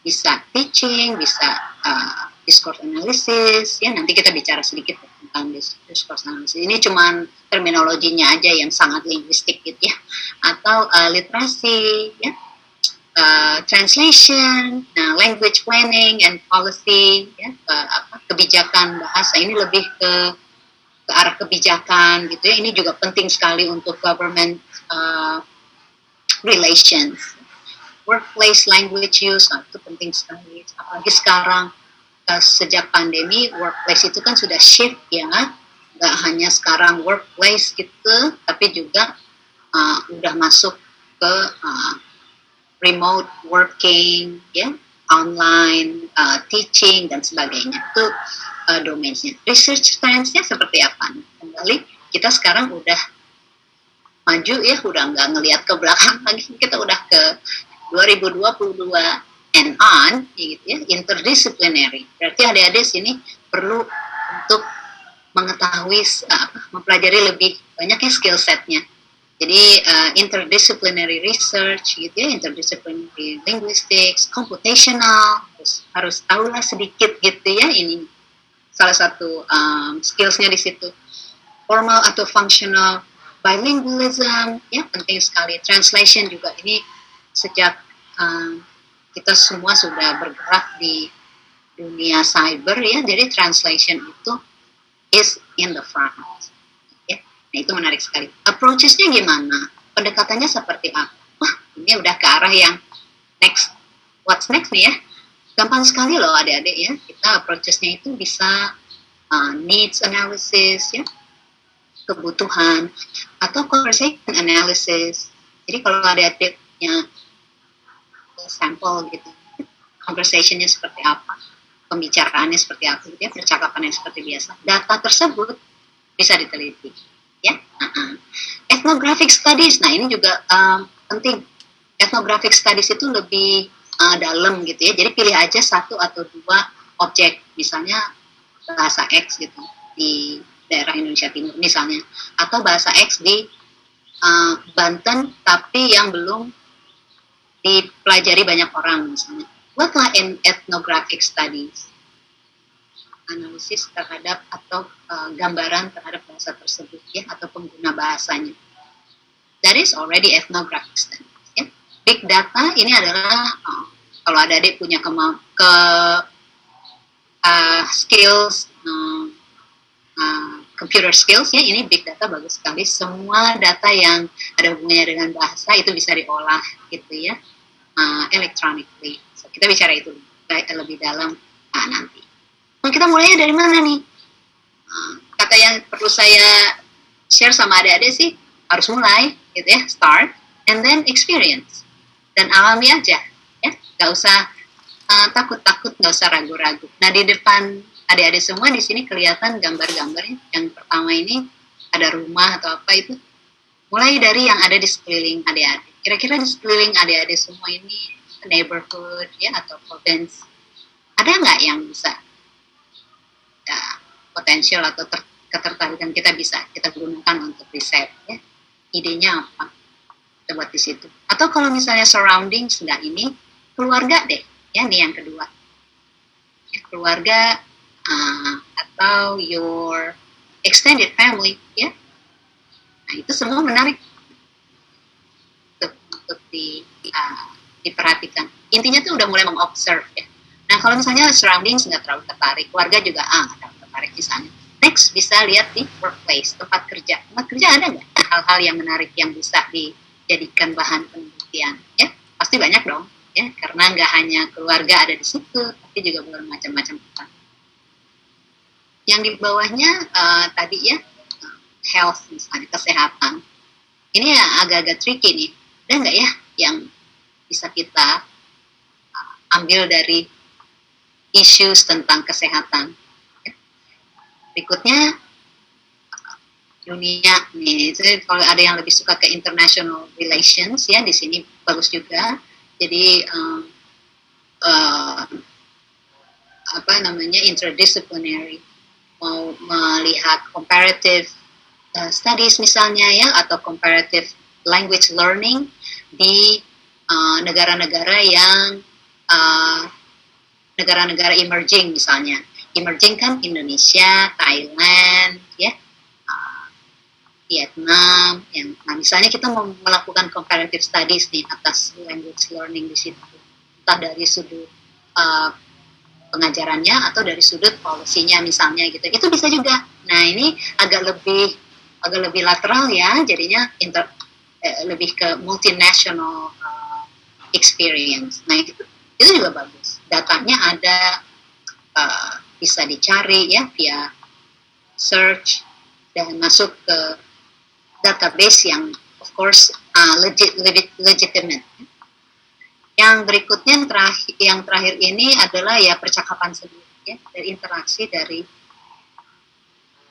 A: bisa teaching, bisa uh, discourse analysis ya nanti kita bicara sedikit tentang discourse. Ini cuma terminologinya aja yang sangat linguistik gitu ya. Atau uh, literasi ya. Uh, translation, nah language planning and policy ya uh, apa kebijakan bahasa ini lebih ke ke arah kebijakan gitu ya. Ini juga penting sekali untuk government uh, relations. Workplace language use nah, itu penting sekali. Apalagi sekarang sejak pandemi workplace itu kan sudah shift ya. Nggak hanya sekarang workplace gitu tapi juga uh, udah masuk ke uh, remote working ya. Online uh, teaching dan sebagainya. Itu uh, domainnya. Research science-nya seperti apa kembali kita sekarang udah maju ya. Udah nggak ngelihat ke belakang lagi. Kita udah ke 2022 and on gitu ya interdisciplinary. Berarti adik-adik sini perlu untuk mengetahui uh, mempelajari lebih banyaknya skill setnya. Jadi uh, interdisciplinary research gitu ya interdisciplinary linguistics computational terus harus tahulah sedikit gitu ya ini salah satu um, skillsnya di situ. Formal atau functional bilingualism ya penting sekali. Translation juga ini sejak um, kita semua sudah bergerak di dunia cyber ya jadi translation itu is in the front. Ya, nah itu menarik sekali. Approachesnya gimana? Pendekatannya seperti apa? Wah, ini udah ke arah yang next. What's next nih ya? Gampang sekali loh adik-adik ya. Kita approachesnya itu bisa uh, needs analysis ya, kebutuhan atau conversation analysis. Jadi kalau adik-adiknya sampel gitu, conversationnya seperti apa? pembicaraannya seperti apa, ya, percakapannya seperti biasa. Data tersebut bisa diteliti, ya. Uh-uh. Ethnographic studies, nah ini juga um, penting. Ethnographic studies itu lebih uh, dalam gitu ya. Jadi pilih aja satu atau dua objek, misalnya bahasa X gitu di daerah Indonesia Timur misalnya, atau bahasa X di uh, Banten tapi yang belum dipelajari banyak orang misalnya. Buatlah ethnographic studies? Analisis terhadap atau uh, gambaran terhadap bahasa tersebut ya atau pengguna bahasanya. That is already ethnographic studies ya. big data ini adalah uh, kalau ada adik punya kema ke uh, skills uh, uh, computer skills ya ini big data bagus sekali semua data yang ada hubungannya dengan bahasa itu bisa diolah gitu ya uh, electronically kita bicara itu lebih dalam nah, nanti. Nah, kita mulainya dari mana nih? Nah, kata yang perlu saya share sama adik-adik sih harus mulai gitu ya, start and then experience dan alami aja ya, nggak usah uh, takut-takut, nggak usah ragu-ragu. Nah di depan adik-adik semua di sini kelihatan gambar-gambarnya. Yang pertama ini ada rumah atau apa itu. Mulai dari yang ada di sekeliling adik-adik. Kira-kira di sekeliling adik-adik semua ini neighborhood ya atau province ada nggak yang bisa ya, potensial atau ter, ketertarikan kita bisa kita gunakan untuk riset ya idenya apa kita buat di situ atau kalau misalnya surrounding sudah ini keluarga deh ya ini yang kedua ya, keluarga uh, atau your extended family ya nah itu semua menarik untuk, untuk di uh, diperhatikan. Intinya tuh udah mulai mengobserve ya. Nah kalau misalnya surroundings nggak terlalu tertarik, keluarga juga ah nggak terlalu tertarik misalnya. Next bisa lihat di workplace, tempat kerja. Tempat kerja ada nggak hal-hal yang menarik yang bisa dijadikan bahan penelitian? Ya pasti banyak dong, ya karena nggak hanya keluarga ada di situ, tapi juga bermacam-macam tempat. Yang di bawahnya uh, tadi ya health misalnya kesehatan. Ini ya agak-agak tricky nih. Ada nggak ya yang bisa kita uh, ambil dari isu tentang kesehatan. Berikutnya dunia nih, jadi kalau ada yang lebih suka ke international relations ya di sini bagus juga. Jadi um, uh, apa namanya interdisciplinary mau melihat comparative uh, studies misalnya ya atau comparative language learning di Eh, negara-negara uh, yang uh, negara-negara emerging misalnya. Emerging kan Indonesia, Thailand, ya uh, Vietnam, yang nah misalnya kita mau melakukan comparative studies nih atas language learning di situ, entah dari sudut uh, pengajarannya atau dari sudut polisinya misalnya gitu, itu bisa juga. Nah ini agak lebih agak lebih lateral ya, jadinya inter, eh, lebih ke multinational uh, experience. Nah itu itu juga bagus. Datanya ada uh, bisa dicari ya via search dan masuk ke database yang of course uh, legit, legit legitimate. Yang berikutnya yang terakhir, yang terakhir ini adalah ya percakapan sendiri ya, dari interaksi dari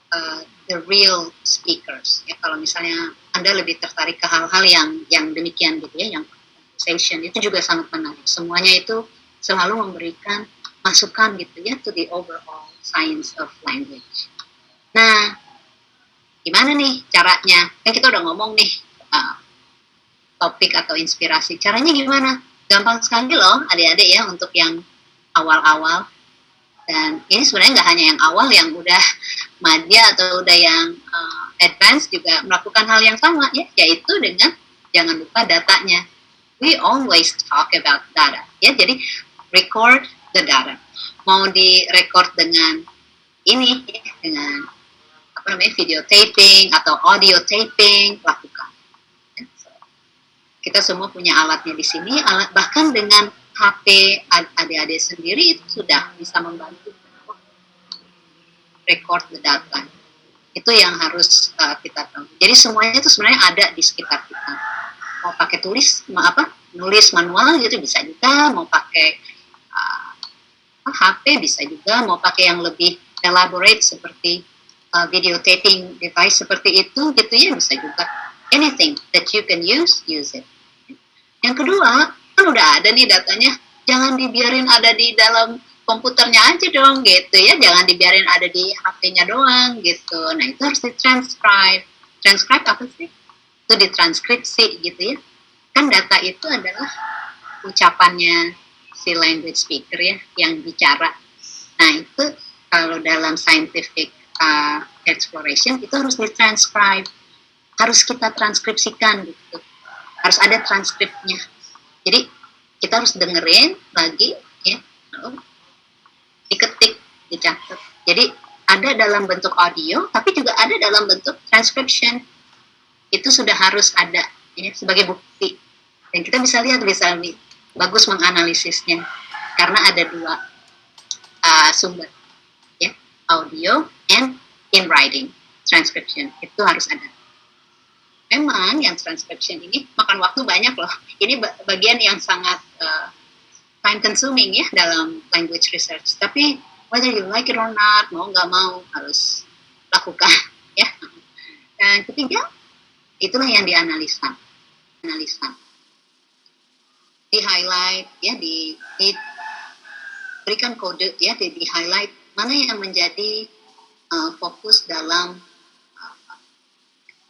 A: uh, the real speakers. Ya, kalau misalnya Anda lebih tertarik ke hal-hal yang yang demikian gitu ya, yang conversation itu juga sangat menarik. Semuanya itu selalu memberikan masukan gitu ya to the overall science of language. Nah, gimana nih caranya? Kan kita udah ngomong nih uh, topik atau inspirasi. Caranya gimana? Gampang sekali loh adik-adik ya untuk yang awal-awal. Dan ini sebenarnya nggak hanya yang awal, yang udah madya atau udah yang uh, advance juga melakukan hal yang sama ya, yaitu dengan jangan lupa datanya. We always talk about data. Ya, jadi record the data. Mau direcord dengan ini dengan apa namanya video taping atau audio taping lakukan. Kita semua punya alatnya di sini, alat bahkan dengan HP adik-adik sendiri itu sudah bisa membantu record the data. Itu yang harus uh, kita tahu. Jadi semuanya itu sebenarnya ada di sekitar kita. Mau pakai tulis, mau apa? Nulis manual gitu bisa juga, mau pakai uh, HP bisa juga, mau pakai yang lebih elaborate seperti uh, video taping device seperti itu gitu ya bisa juga. Anything that you can use, use it. Yang kedua, kan udah ada nih datanya jangan dibiarin ada di dalam komputernya aja dong gitu ya. Jangan dibiarin ada di HP-nya doang gitu. Nah itu harus ditranscribe. Transcribe apa sih? Itu ditranskripsi gitu ya. Kan data itu adalah ucapannya si language speaker ya yang bicara. Nah itu kalau dalam scientific uh, exploration itu harus ditranscribe. Harus kita transkripsikan gitu harus ada transkripnya. Jadi kita harus dengerin lagi ya. Diketik dicatat. Jadi ada dalam bentuk audio tapi juga ada dalam bentuk transcription. Itu sudah harus ada ya sebagai bukti. Dan kita bisa lihat bisa nih bagus menganalisisnya karena ada dua uh, sumber ya. Audio and in writing transcription. Itu harus ada memang yang transcription ini makan waktu banyak loh. Ini bagian yang sangat uh, time consuming ya dalam language research. Tapi whether you like it or not, mau nggak mau harus lakukan ya. Dan ketiga, itulah yang dianalisa. Analisa. Di highlight ya di, di berikan kode ya di, di highlight mana yang menjadi uh, fokus dalam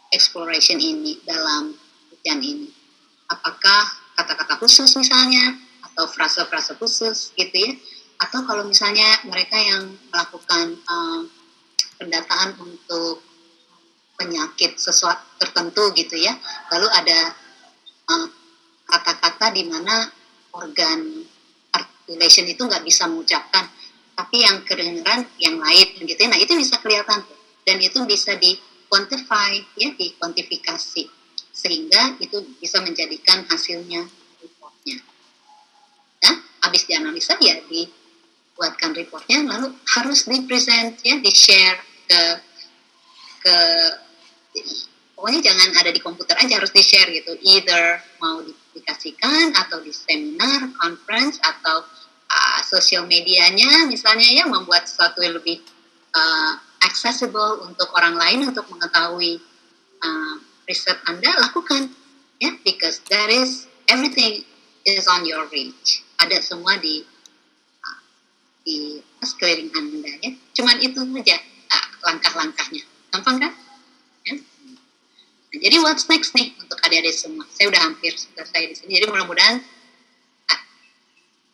A: exploration ini dalam ujian ini? Apakah kata-kata khusus misalnya atau frase-frase khusus gitu ya? Atau kalau misalnya mereka yang melakukan um, pendataan untuk penyakit sesuatu tertentu gitu ya, lalu ada kata-kata um, di mana organ articulation itu nggak bisa mengucapkan, tapi yang kedengeran yang lain gitu ya. Nah itu bisa kelihatan dan itu bisa di quantify ya dikuantifikasi sehingga itu bisa menjadikan hasilnya reportnya. Ya, habis dianalisa ya dibuatkan reportnya lalu harus di present ya di share ke ke pokoknya jangan ada di komputer aja harus di share gitu either mau dipublikasikan atau di seminar, conference atau uh, sosial medianya misalnya ya membuat sesuatu yang lebih uh, accessible untuk orang lain untuk mengetahui uh, riset Anda lakukan ya because that is everything is on your reach ada semua di uh, di sekeliling Anda ya cuman itu saja uh, langkah-langkahnya gampang kan ya? nah, jadi what's next nih untuk adik-adik semua saya udah hampir selesai di sini jadi mudah-mudahan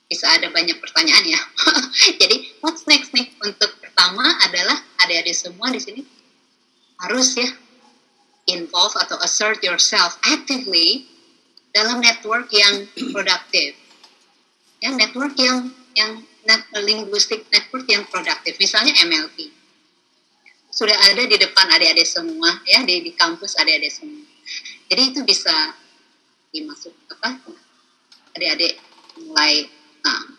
A: bisa ada banyak pertanyaan ya. Jadi what's next nih? Untuk pertama adalah adik-adik semua di sini harus ya involve atau assert yourself actively dalam network yang produktif. Ya, network yang yang net, linguistic network yang produktif. Misalnya MLP. Sudah ada di depan adik-adik semua ya di, di kampus adik-adik semua. Jadi itu bisa dimasuk apa? Adik-adik mulai uh,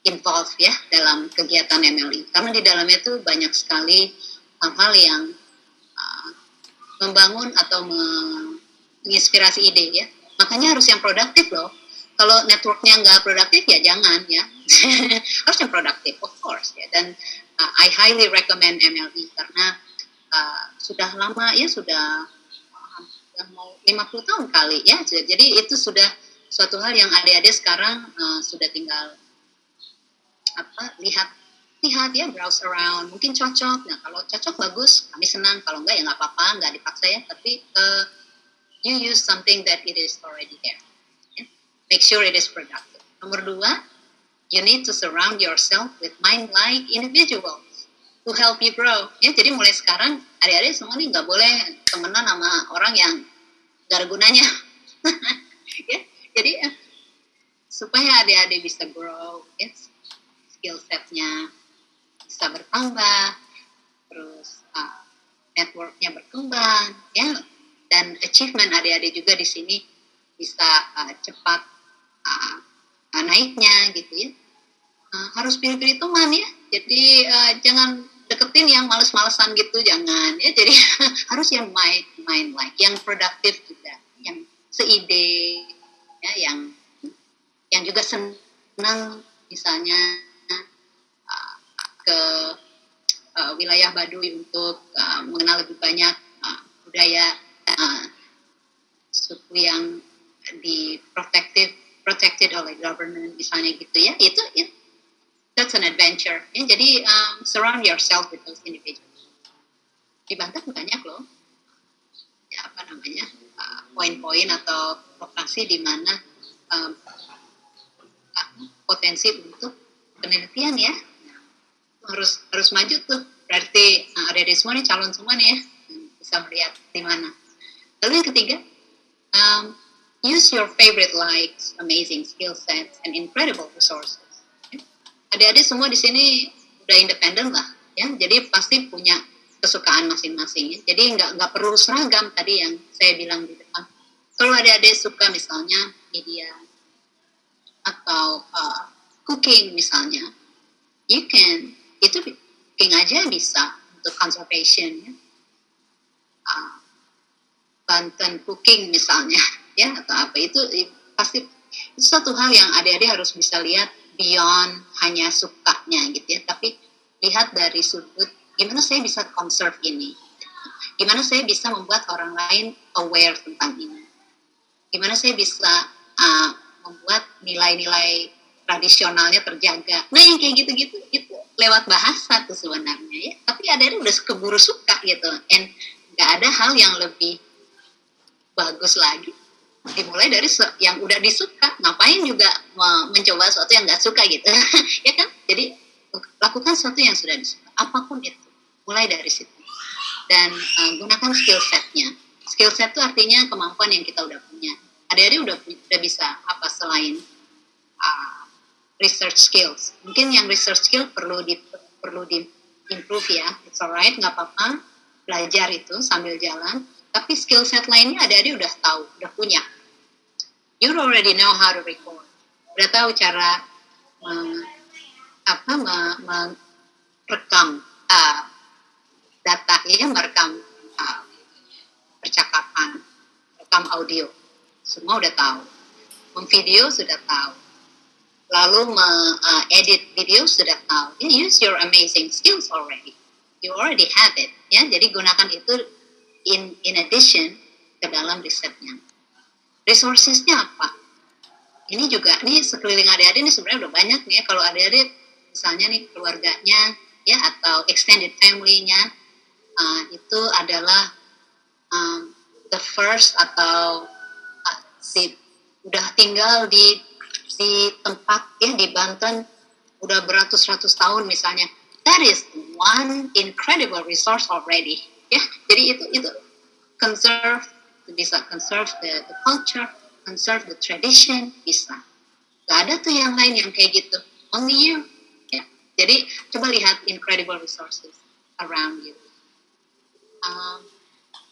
A: involve ya dalam kegiatan MLI karena di dalamnya itu banyak sekali hal-hal yang uh, membangun atau menginspirasi ide ya. Makanya harus yang produktif loh. Kalau networknya nggak produktif ya jangan ya. Harus yang produktif of course ya. Dan uh, I highly recommend MLE karena uh, sudah lama ya sudah uh, mau 50 tahun kali ya. Jadi itu sudah suatu hal yang adik-adik sekarang uh, sudah tinggal apa lihat lihat ya browse around. Mungkin cocok. Nah kalau cocok bagus. Kami senang. Kalau enggak ya nggak apa-apa. Nggak dipaksa ya. Tapi uh, you use something that it is already there. Yeah? make sure it is productive. Nomor dua you need to surround yourself with mind-like individuals to help you grow. Ya jadi mulai sekarang adik-adik semua nih nggak boleh temenan sama orang yang gak ada gunanya. Ya jadi uh, supaya adik-adik bisa grow ya skill setnya bisa bertambah, terus uh, networknya berkembang, ya, dan achievement adik-adik juga di sini bisa uh, cepat uh, uh, naiknya gitu ya. Uh, harus pilih-pilih teman ya, jadi uh, jangan deketin yang males-malesan gitu, jangan ya. Jadi harus yang main main like, yang produktif juga, yang seide, ya, yang yang juga senang misalnya ke uh, wilayah Baduy untuk uh, mengenal lebih banyak uh, budaya uh, suku yang di protected protected oleh government misalnya gitu ya. Itu it, that's an adventure. Ya, jadi um, surround yourself with those individuals. Di Banten banyak loh. Ya apa namanya poin-poin uh, atau lokasi di mana um, potensi untuk penelitian ya harus harus maju tuh. Berarti nah, ada di semua nih calon semua nih ya bisa melihat di mana. Lalu yang ketiga um, use your favorite likes amazing skill sets and incredible resources. Adik-adik semua di sini udah independen lah ya. Jadi pasti punya kesukaan masing-masing ya. jadi nggak nggak perlu seragam tadi yang saya bilang di depan. Kalau adik-adik suka misalnya media atau uh, cooking misalnya you can itu cooking aja bisa untuk conservation ya. Uh, Banten cooking misalnya ya atau apa. Itu pasti itu satu hal yang adik-adik harus bisa lihat beyond hanya sukanya gitu ya. Tapi lihat dari sudut gimana saya bisa conserve ini? Gimana saya bisa membuat orang lain aware tentang ini? Gimana saya bisa uh, membuat nilai-nilai tradisionalnya terjaga? Nah yang kayak gitu-gitu itu lewat bahasa tuh sebenarnya ya. Tapi ada yang udah keburu suka gitu. And nggak ada hal yang lebih bagus lagi. Dimulai dari yang udah disuka. Ngapain juga mencoba sesuatu yang nggak suka gitu? Ya kan? Jadi lakukan sesuatu yang sudah disuka. Apa pun itu. Mulai dari situ. Dan uh, gunakan skill setnya. Skill set itu artinya kemampuan yang kita udah punya. Adik-adik udah udah bisa apa selain uh, research skills. Mungkin yang research skill perlu di perlu di improve ya. It's alright, nggak apa-apa. Belajar itu sambil jalan. Tapi skill set lainnya ada adik udah tahu, udah punya. You already know how to record. Udah tahu cara apa merekam uh, data ya, merekam uh, percakapan, rekam audio. Semua udah tahu. Memvideo sudah tahu lalu uh, video sudah tahu. You use your amazing skills already. You already have it. Ya, jadi gunakan itu in in addition ke dalam risetnya. Resourcesnya apa? Ini juga, ini sekeliling adik-adik ini sebenarnya udah banyak nih ya. Kalau adik-adik misalnya nih keluarganya ya atau extended family-nya uh, itu adalah um, the first atau uh, si udah tinggal di di tempat ya di Banten udah beratus-ratus tahun misalnya. That is one incredible resource already ya. Jadi itu itu conserve bisa conserve the, the culture conserve the tradition bisa. Gak ada tuh yang lain yang kayak gitu. Only you ya. Jadi coba lihat incredible resources around you. Um,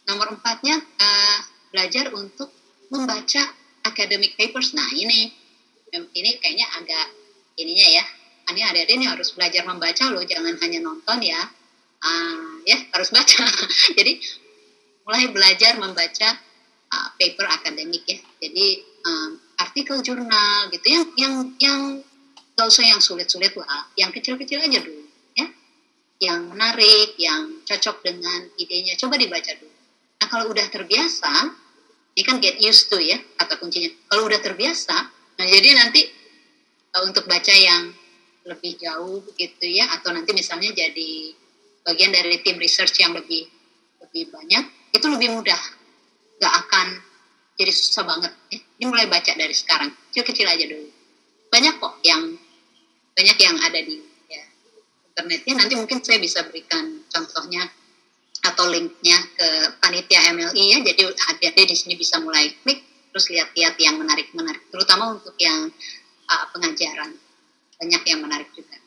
A: nomor empatnya uh, belajar untuk membaca academic papers. Nah ini ini kayaknya agak ininya ya ini adik-adik ini harus belajar membaca loh jangan hanya nonton ya uh, ya harus baca jadi mulai belajar membaca uh, paper akademik ya. Jadi um, artikel jurnal gitu yang yang yang gak usah yang sulit-sulit lah, yang kecil-kecil aja dulu ya. Yang menarik, yang cocok dengan idenya, coba dibaca dulu. Nah kalau udah terbiasa, ini kan get used to ya kata kuncinya. Kalau udah terbiasa, nah jadi nanti uh, untuk baca yang lebih jauh gitu ya, atau nanti misalnya jadi bagian dari tim research yang lebih lebih banyak, itu lebih mudah. Gak akan jadi susah banget. Ya. Ini mulai baca dari sekarang, kecil-kecil aja dulu. Banyak kok yang banyak yang ada di ya, internetnya. Nanti mungkin saya bisa berikan contohnya atau linknya ke panitia MLI ya. Jadi adik-adik di sini bisa mulai klik terus lihat-lihat yang menarik-menarik, terutama untuk yang uh, pengajaran. Banyak yang menarik juga.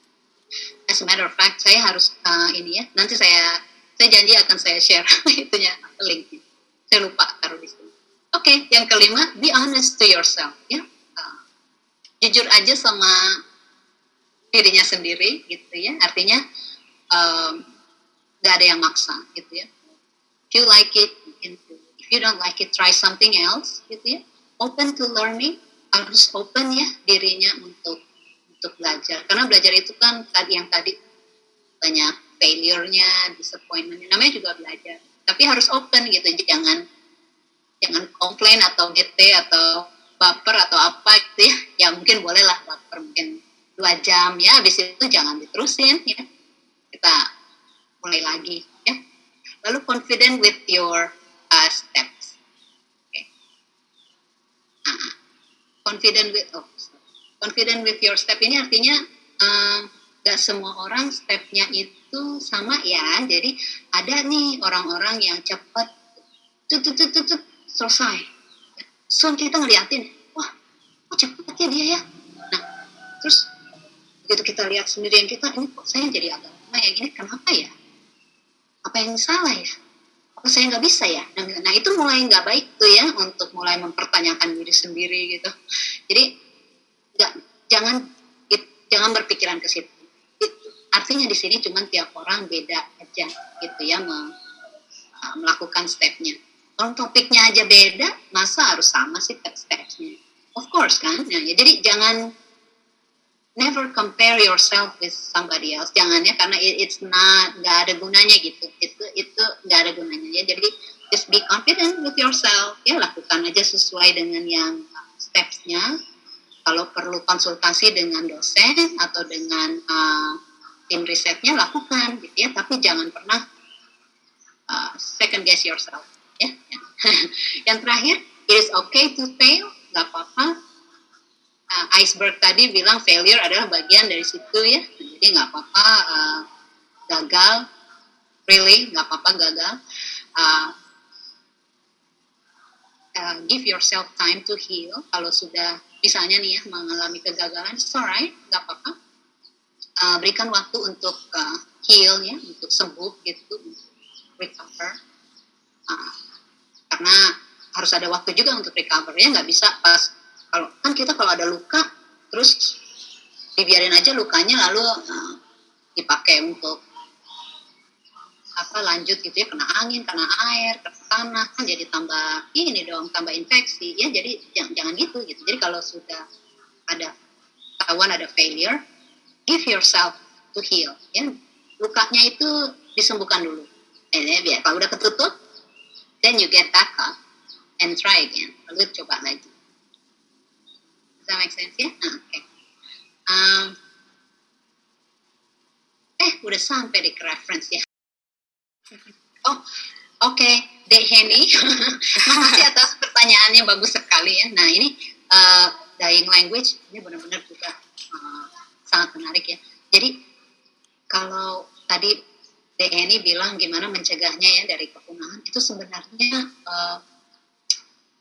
A: As a matter of fact, saya harus uh, ini ya. Nanti saya saya janji akan saya share itunya linknya. Saya lupa taruh di sini. Oke, okay, yang kelima, be honest to yourself ya. Uh, jujur aja sama dirinya sendiri gitu ya artinya um, gak ada yang maksa gitu ya if you like it you don't like it try something else gitu ya. Open to learning harus open ya dirinya untuk untuk belajar. Karena belajar itu kan tadi yang tadi banyak failure-nya disappointment namanya juga belajar. Tapi harus open gitu jangan jangan komplain atau gete atau baper atau apa gitu ya. Ya mungkin bolehlah baper mungkin dua jam. Ya habis itu jangan diterusin ya. Kita mulai lagi ya. Lalu confident with your uh, steps okay. nah, confident with oh, confident with your step. Ini artinya uh, gak semua orang stepnya itu sama ya. Jadi ada nih orang-orang yang cepat tut tut tut tut selesai. So kita ngeliatin wah kok cepet ya dia ya? Nah terus begitu kita lihat sendirian kita ini kok saya jadi agak lama yang ini kenapa ya? Apa yang salah ya apa saya nggak bisa ya. Nah, itu mulai nggak baik tuh ya untuk mulai mempertanyakan diri sendiri gitu. Jadi nggak jangan it, jangan berpikiran ke situ. It, artinya di sini cuma tiap orang beda aja gitu ya me, uh, melakukan stepnya. Kalau topiknya aja beda masa harus sama sih step-stepnya? Of course kan nah, ya, jadi jangan never compare yourself with somebody else. Jangan ya karena it, it's not nggak ada gunanya gitu. Itu itu nggak ada gunanya. Ya jadi just be confident with yourself. Ya lakukan aja sesuai dengan yang stepsnya. Kalau perlu konsultasi dengan dosen atau dengan uh, tim risetnya lakukan gitu ya. Tapi jangan pernah uh, second guess yourself. Ya. Yang terakhir it is okay to fail. Nggak apa-apa uh, iceberg tadi bilang failure adalah bagian dari situ ya. Jadi nggak apa-apa uh, gagal. Really nggak apa-apa gagal. Uh, uh, give yourself time to heal. Kalau sudah misalnya nih ya mengalami kegagalan alright nggak apa-apa. Uh, berikan waktu untuk uh, heal ya untuk sembuh gitu recover. Uh, karena harus ada waktu juga untuk recover ya nggak bisa pas kalau kan kita kalau ada luka terus dibiarin aja lukanya lalu uh, dipakai untuk apa lanjut gitu ya kena angin kena air kena tanah kan jadi tambah ini dong tambah infeksi. Ya jadi jangan jangan gitu gitu. Jadi kalau sudah ada ketahuan ada failure give yourself to heal. Ya lukanya itu disembuhkan dulu. Eh, biar kalau udah ketutup then you get back up and try again. Lalu coba lagi that make sense ya? Nah, oke. Okay. Um, eh, udah sampai di reference ya. Oh, oke. Okay. Dek Henny, makasih atas pertanyaannya bagus sekali ya. Nah, ini uh, dying language, ini benar-benar juga uh, sangat menarik ya. Jadi, kalau tadi Dek Henny bilang gimana mencegahnya ya dari kepunahan, itu sebenarnya uh,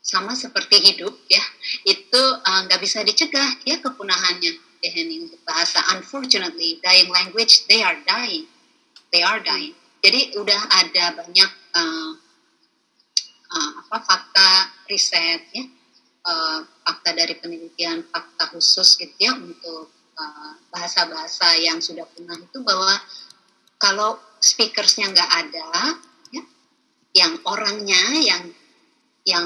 A: sama seperti hidup ya itu eh, nggak uh, bisa dicegah ya kepunahannya. Ya untuk bahasa unfortunately dying language they are dying. They are dying. Jadi udah ada banyak uh, uh, apa fakta riset ya uh, fakta dari penelitian fakta khusus gitu ya untuk bahasa-bahasa uh, yang sudah punah itu bahwa kalau speakersnya nggak ada ya yang orangnya yang yang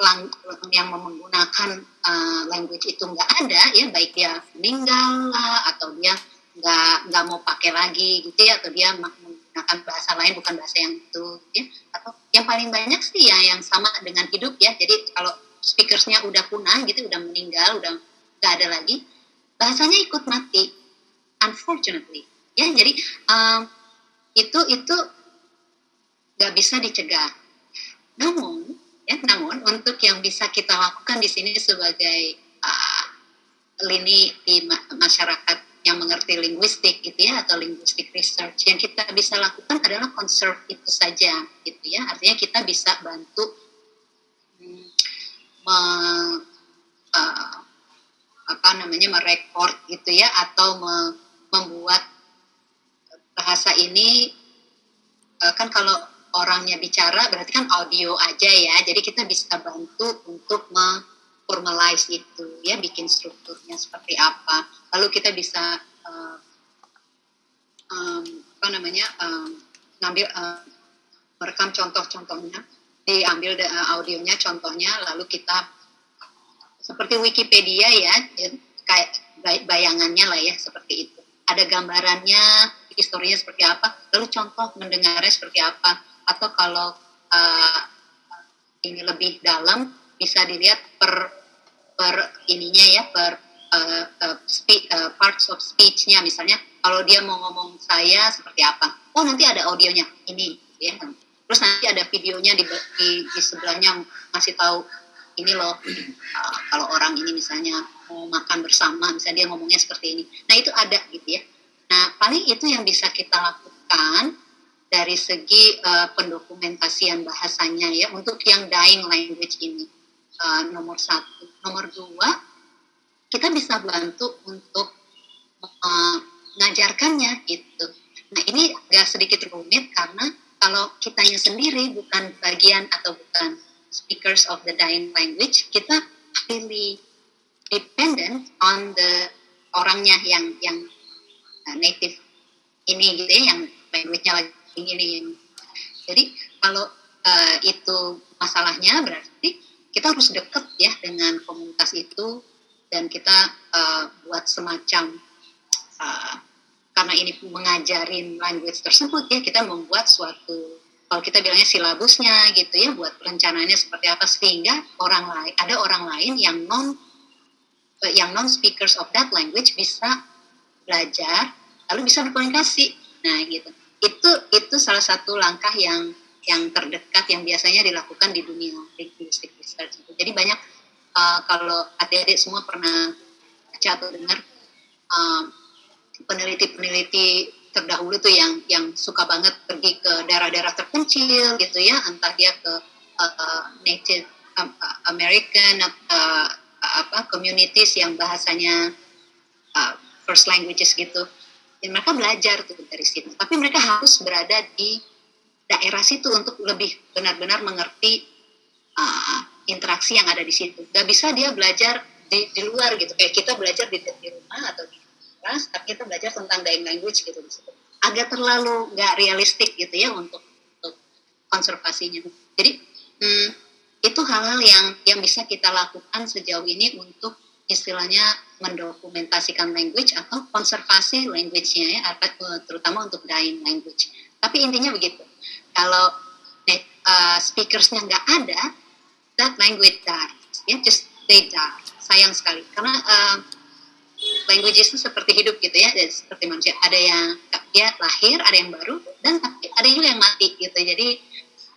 A: lang, yang menggunakan uh, language itu nggak ada ya baik dia meninggal lah atau dia nggak nggak mau pakai lagi gitu ya atau dia menggunakan bahasa lain bukan bahasa yang itu ya. Atau yang paling banyak sih ya yang sama dengan hidup ya. Jadi kalau speakersnya udah punah gitu udah meninggal udah nggak ada lagi bahasanya ikut mati. Unfortunately ya. Jadi um, itu itu nggak bisa dicegah. Namun Ya, namun untuk yang bisa kita lakukan di sini sebagai uh, lini di ma masyarakat yang mengerti linguistik gitu ya atau linguistic research yang kita bisa lakukan adalah conserve itu saja gitu ya. Artinya kita bisa bantu hmm, me, uh, apa namanya merekord gitu ya atau me, membuat bahasa ini uh, kan kalau orangnya bicara berarti kan audio aja ya. Jadi kita bisa bantu untuk memformalize itu ya bikin strukturnya seperti apa. Lalu kita bisa uh, um, apa namanya um, ngambil uh, merekam contoh-contohnya diambil uh, audionya contohnya lalu kita seperti Wikipedia ya, ya kayak bayangannya lah ya seperti itu. Ada gambarannya historinya seperti apa lalu contoh mendengarnya seperti apa atau kalau uh, ini lebih dalam bisa dilihat per per ininya ya per uh, uh, speak, uh, parts of speech-nya. Misalnya kalau dia mau ngomong saya seperti apa oh nanti ada audionya ini ya. Terus nanti ada videonya di, di, di sebelahnya masih tahu ini loh uh, kalau orang ini misalnya mau makan bersama misalnya dia ngomongnya seperti ini. Nah itu ada gitu ya. Nah paling itu yang bisa kita lakukan dari segi uh, pendokumentasian bahasanya ya untuk yang dying language ini. Uh, nomor satu. Nomor dua kita bisa bantu untuk uh, mengajarkannya gitu. Nah ini agak sedikit rumit karena kalau kitanya sendiri bukan bagian atau bukan speakers of the dying language kita really dependent on the orangnya yang yang native ini gitu ya yang language-nya lagi ini jadi kalau uh, itu masalahnya berarti kita harus deket ya dengan komunitas itu dan kita uh, buat semacam uh, karena ini mengajarin language tersebut ya kita membuat suatu kalau kita bilangnya silabusnya gitu ya buat rencananya seperti apa sehingga orang lain ada orang lain yang non yang non speakers of that language bisa belajar lalu bisa berkomunikasi. Nah gitu itu itu salah satu langkah yang yang terdekat yang biasanya dilakukan di dunia linguistic research. Jadi banyak uh, kalau adik-adik semua pernah baca atau dengar uh, peneliti-peneliti terdahulu tuh yang yang suka banget pergi ke daerah-daerah terpencil gitu ya, entah dia ke uh, native American uh, apa communities yang bahasanya uh, first languages gitu dan mereka belajar tuh dari situ. Tapi mereka harus berada di daerah situ untuk lebih benar-benar mengerti uh, interaksi yang ada di situ. Gak bisa dia belajar di, di luar gitu. Kayak kita belajar di, di rumah atau di kelas tapi kita belajar tentang dying language gitu agak terlalu gak realistik gitu ya untuk, untuk konservasinya. Jadi hmm, itu hal-hal yang yang bisa kita lakukan sejauh ini untuk istilahnya mendokumentasikan language atau konservasi language-nya ya, terutama untuk dying language. Tapi intinya begitu, kalau uh, speakersnya nggak ada, that language dies, ya, just they die. Sayang sekali, karena uh, language itu seperti hidup gitu ya, seperti manusia. Ada yang dia lahir, ada yang baru, dan ada juga yang mati gitu. Jadi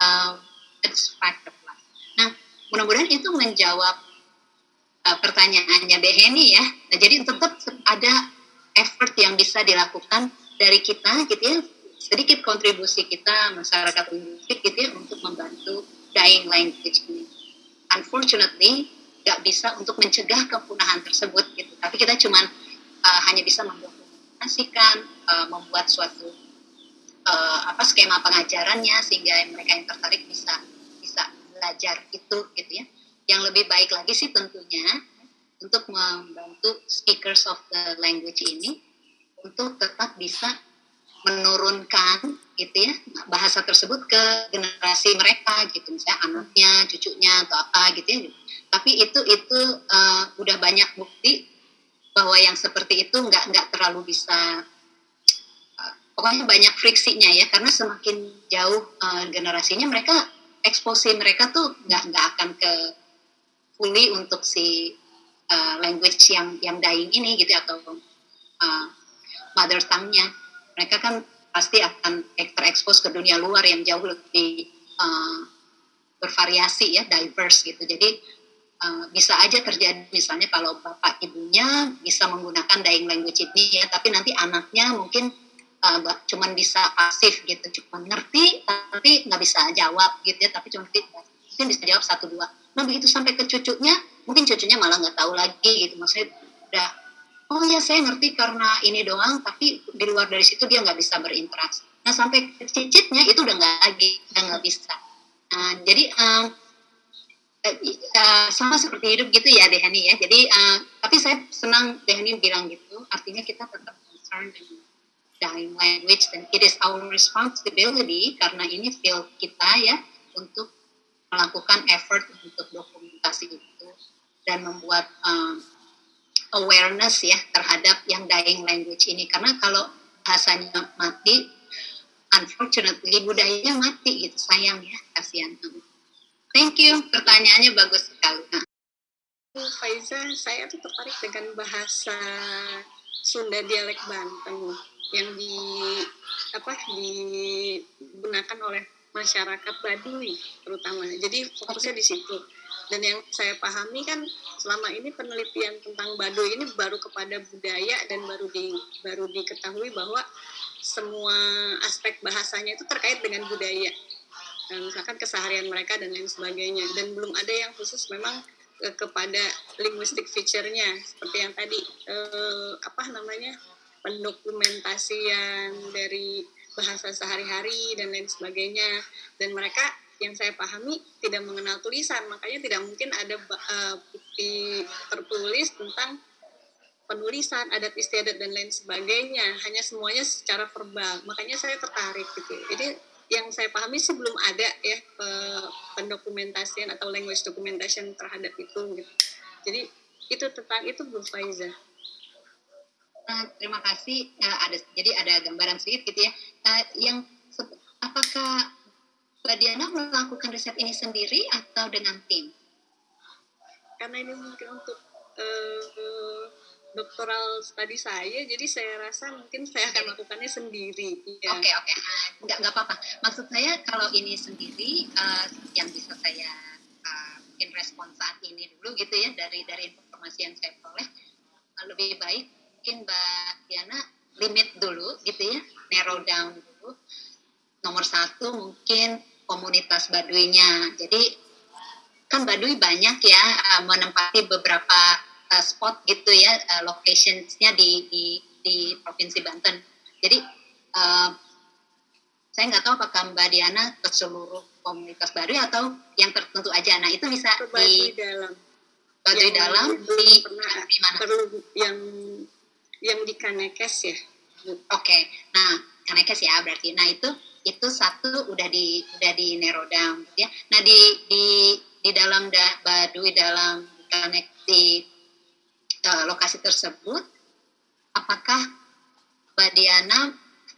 A: uh, it's fact of life. Nah, mudah-mudahan itu menjawab uh, pertanyaannya Beheni ya. Nah, jadi tetap ada effort yang bisa dilakukan dari kita gitu ya sedikit kontribusi kita masyarakat linguistik gitu ya untuk membantu dying language ini. Unfortunately nggak bisa untuk mencegah kepunahan tersebut gitu. Tapi kita cuma uh, eh, hanya bisa mendokumentasikan, uh, membuat suatu uh, apa skema pengajarannya sehingga mereka yang tertarik bisa bisa belajar itu gitu ya yang lebih baik lagi sih tentunya untuk membantu speakers of the language ini untuk tetap bisa menurunkan gitu ya bahasa tersebut ke generasi mereka gitu. Misalnya anaknya cucunya atau apa gitu ya. Tapi itu itu uh, udah banyak bukti bahwa yang seperti itu nggak nggak terlalu bisa uh, pokoknya banyak friksinya ya. Karena semakin jauh uh, generasinya mereka eksposi mereka tuh nggak nggak akan ke fully untuk si uh, language yang yang dying ini gitu atau uh, mother tongue-nya. Mereka kan pasti akan terekspos ke dunia luar yang jauh lebih uh, bervariasi ya diverse gitu. Jadi uh, bisa aja terjadi misalnya kalau bapak ibunya bisa menggunakan dying language ini ya tapi nanti anaknya mungkin uh, cuman bisa pasif gitu cuman ngerti tapi nggak bisa jawab gitu ya tapi cuma mungkin bisa jawab satu dua. Nah begitu sampai ke cucunya mungkin cucunya malah nggak tahu lagi gitu. Maksudnya udah oh ya saya ngerti karena ini doang tapi di luar dari situ dia nggak bisa berinteraksi. Nah sampai ke cicitnya itu udah nggak lagi udah nggak bisa. Nah, jadi um, uh, sama seperti hidup gitu ya Dehani ya. Jadi uh, tapi saya senang Dehani bilang gitu. Artinya kita tetap concerned dengan dying language dan it is our responsibility karena ini field kita ya untuk melakukan effort untuk dokumentasi itu dan membuat um, awareness ya terhadap yang dying language ini. Karena kalau bahasanya mati unfortunately budayanya mati gitu sayang ya kasihan thank you pertanyaannya bagus sekali. Nah.
F: Faiza saya tuh tertarik dengan bahasa Sunda dialek Banten yang di apa digunakan oleh masyarakat Baduy terutama. Jadi fokusnya di situ. Dan yang saya pahami kan selama ini penelitian tentang Baduy ini baru kepada budaya dan baru di baru diketahui bahwa semua aspek bahasanya itu terkait dengan budaya. Dan misalkan keseharian mereka dan lain sebagainya dan belum ada yang khusus memang eh, kepada linguistic feature-nya seperti yang tadi eh, apa namanya pendokumentasian dari bahasa sehari-hari dan lain sebagainya. Dan mereka yang saya pahami tidak mengenal tulisan. Makanya tidak mungkin ada uh, bukti tertulis tentang penulisan adat istiadat dan lain sebagainya. Hanya semuanya secara verbal. Makanya saya tertarik gitu. Jadi yang saya pahami sih belum ada ya pendokumentasian atau language documentation terhadap itu gitu. Jadi itu tentang itu Bu Faiza
A: uh, terima kasih. Uh, ada jadi ada gambaran sedikit gitu ya. Uh, yang apakah Mbak Diana melakukan riset ini sendiri atau dengan tim?
F: Karena ini mungkin untuk uh, doktoral studi saya, jadi saya rasa mungkin saya akan melakukannya sendiri.
A: Oke ya. oke, okay, okay. uh, nggak nggak apa-apa. Maksud saya kalau ini sendiri uh, yang bisa saya uh, mungkin respon saat ini dulu gitu ya dari dari informasi yang saya peroleh uh, lebih baik mungkin Mbak Diana limit dulu gitu ya, narrow down dulu. Nomor satu mungkin komunitas Baduinya. Jadi kan Baduy banyak ya uh, menempati beberapa uh, spot gitu ya, uh, locationsnya di, di di provinsi Banten. Jadi uh, saya nggak tahu apakah Mbak Diana ke seluruh komunitas Baduy atau yang tertentu aja. Nah itu bisa
F: di dalam
A: Baduy dalam di,
F: di mana? Perlu yang yang di Kanekes ya?
A: Oke okay. nah Kanekes ya berarti. Nah itu itu satu udah di udah di down ya nah di di di dalam da, Baduy dalam Kanek di uh, lokasi tersebut apakah Mbak Diana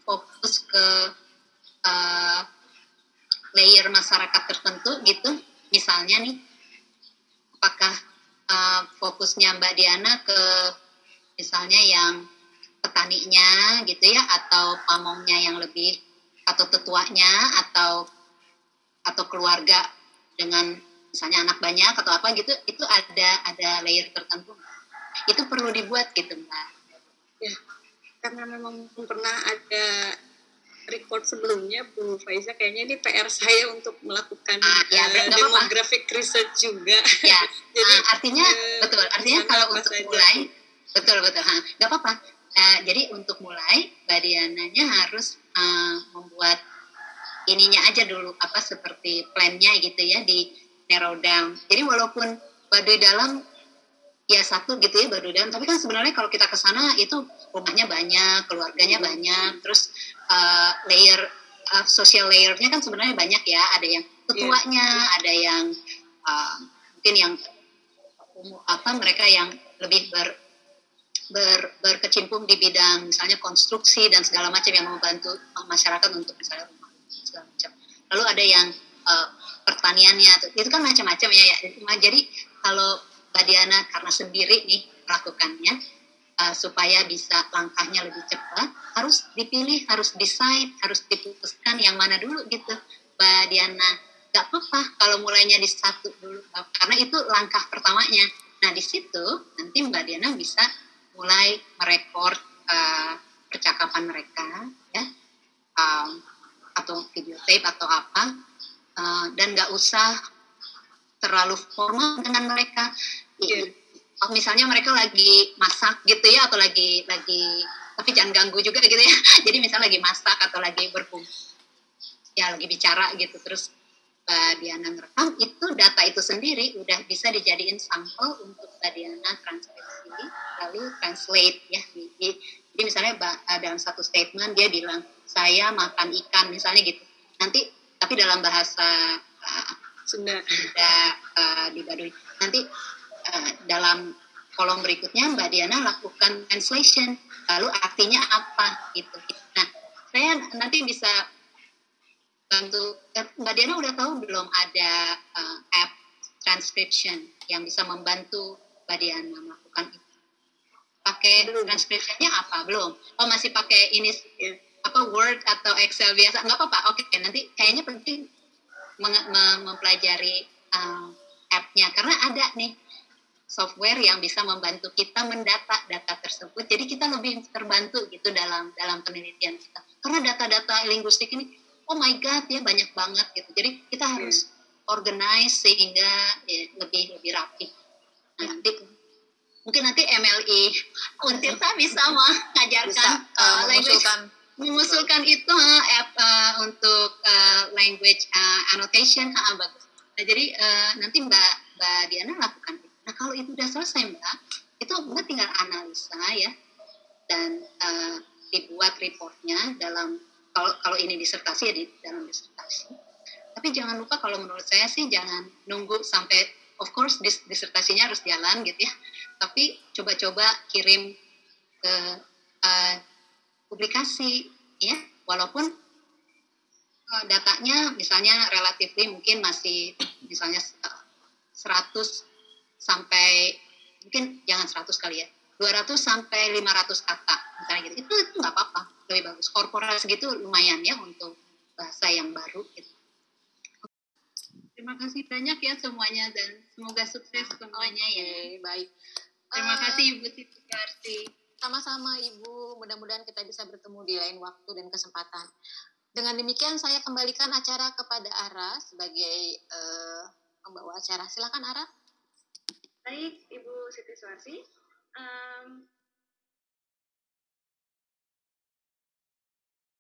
A: fokus ke uh, layer masyarakat tertentu gitu? Misalnya nih apakah uh, fokusnya Mbak Diana ke misalnya yang petaninya gitu ya atau pamongnya yang lebih atau tetuanya atau atau keluarga dengan misalnya anak banyak atau apa gitu itu ada ada layer tertentu. Itu perlu dibuat gitu mbak.
F: Ya karena memang pernah ada record sebelumnya Bu Faiza kayaknya ini PR saya untuk melakukan ah, ya, uh, demographic apa. research juga.
A: Ya jadi uh, artinya uh, betul artinya kalau untuk mulai betul betul. Ha nggak apa-apa. Uh, jadi untuk mulai mbak Diananya harus uh, membuat ininya aja dulu apa seperti plannya gitu ya di narrow down. Jadi walaupun Baduy dalam ya satu gitu ya baru dan tapi kan sebenarnya kalau kita ke sana itu rumahnya banyak keluarganya banyak terus uh, layer uh, social layernya kan sebenarnya banyak ya. Ada yang ketuanya yeah. ada yang uh, mungkin yang apa mereka yang lebih ber, ber berkecimpung di bidang misalnya konstruksi dan segala macam yang membantu masyarakat untuk misalnya rumah segala macam. Lalu ada yang uh, pertaniannya itu kan macam-macam ya, ya. Jadi kalau Mbak Diana karena sendiri nih melakukannya uh, supaya bisa langkahnya lebih cepat harus dipilih harus decide harus diputuskan yang mana dulu gitu. Mbak Diana gak apa-apa kalau mulainya di satu dulu. Karena itu langkah pertamanya. Nah di situ nanti Mbak Diana bisa mulai merekord uh, percakapan mereka ya. Um, atau video tape atau apa. Uh, dan nggak usah terlalu formal dengan mereka. Yeah. misalnya mereka lagi masak gitu ya atau lagi lagi tapi jangan ganggu juga gitu ya. Jadi misalnya lagi masak atau lagi berkumpul ya lagi bicara gitu terus Mbak Diana ngerekam itu data itu sendiri udah bisa dijadiin sampel untuk Mbak Diana transkripsi lalu translate ya. Jadi, jadi misalnya eh, dalam satu statement dia bilang saya makan ikan misalnya gitu. Nanti tapi dalam bahasa uh, Sunda. Uh, di Baduy. Nanti Eh, dalam kolom berikutnya Mbak Diana lakukan translation lalu artinya apa gitu. Nah saya nanti bisa bantu eh, Mbak Diana udah tahu belum ada uh, app transcription yang bisa membantu Mbak Diana melakukan itu? Pakai transcriptionnya apa? Belum. Oh masih pakai ini apa Word atau Excel biasa? Nggak apa-apa. Oke okay, nanti kayaknya penting mempelajari uh, app-nya. Karena ada nih software yang bisa membantu kita mendata data tersebut. Jadi kita lebih terbantu gitu dalam dalam penelitian kita. Karena data-data linguistik ini, oh my god ya banyak banget gitu. Jadi kita iya. harus hmm. organize sehingga ya, lebih lebih rapi. Nah, nanti mungkin nanti MLI Untirta bisa mengajarkan bisa, uh, uh, language mengusulkan itu uh, app uh, untuk uh, language uh, annotation uh, bagus. Nah, jadi uh, nanti Mbak Mbak Diana lakukan itu. Nah kalau itu sudah selesai mbak, itu mbak tinggal analisa ya dan uh, dibuat reportnya dalam kalau kalau ini disertasi ya di dalam disertasi. Tapi jangan lupa kalau menurut saya sih jangan nunggu sampai of course dis, disertasinya harus jalan gitu ya. Tapi coba-coba kirim ke uh, publikasi ya walaupun uh, datanya misalnya relatif mungkin masih misalnya 100 sampai mungkin jangan 100 kali ya 200 sampai 500 kata misalnya gitu itu itu nggak apa-apa lebih bagus korporat segitu lumayan ya untuk bahasa yang baru gitu. Terima kasih banyak ya semuanya dan semoga sukses semuanya ya.
E: Baik.
A: Terima uh, kasih Ibu Siti Karsi.
E: Sama-sama Ibu, mudah-mudahan kita bisa bertemu di lain waktu dan kesempatan. Dengan demikian saya kembalikan acara kepada Ara sebagai uh, pembawa acara. Silakan Ara.
B: Baik, Ibu Siti Suarsi. Um,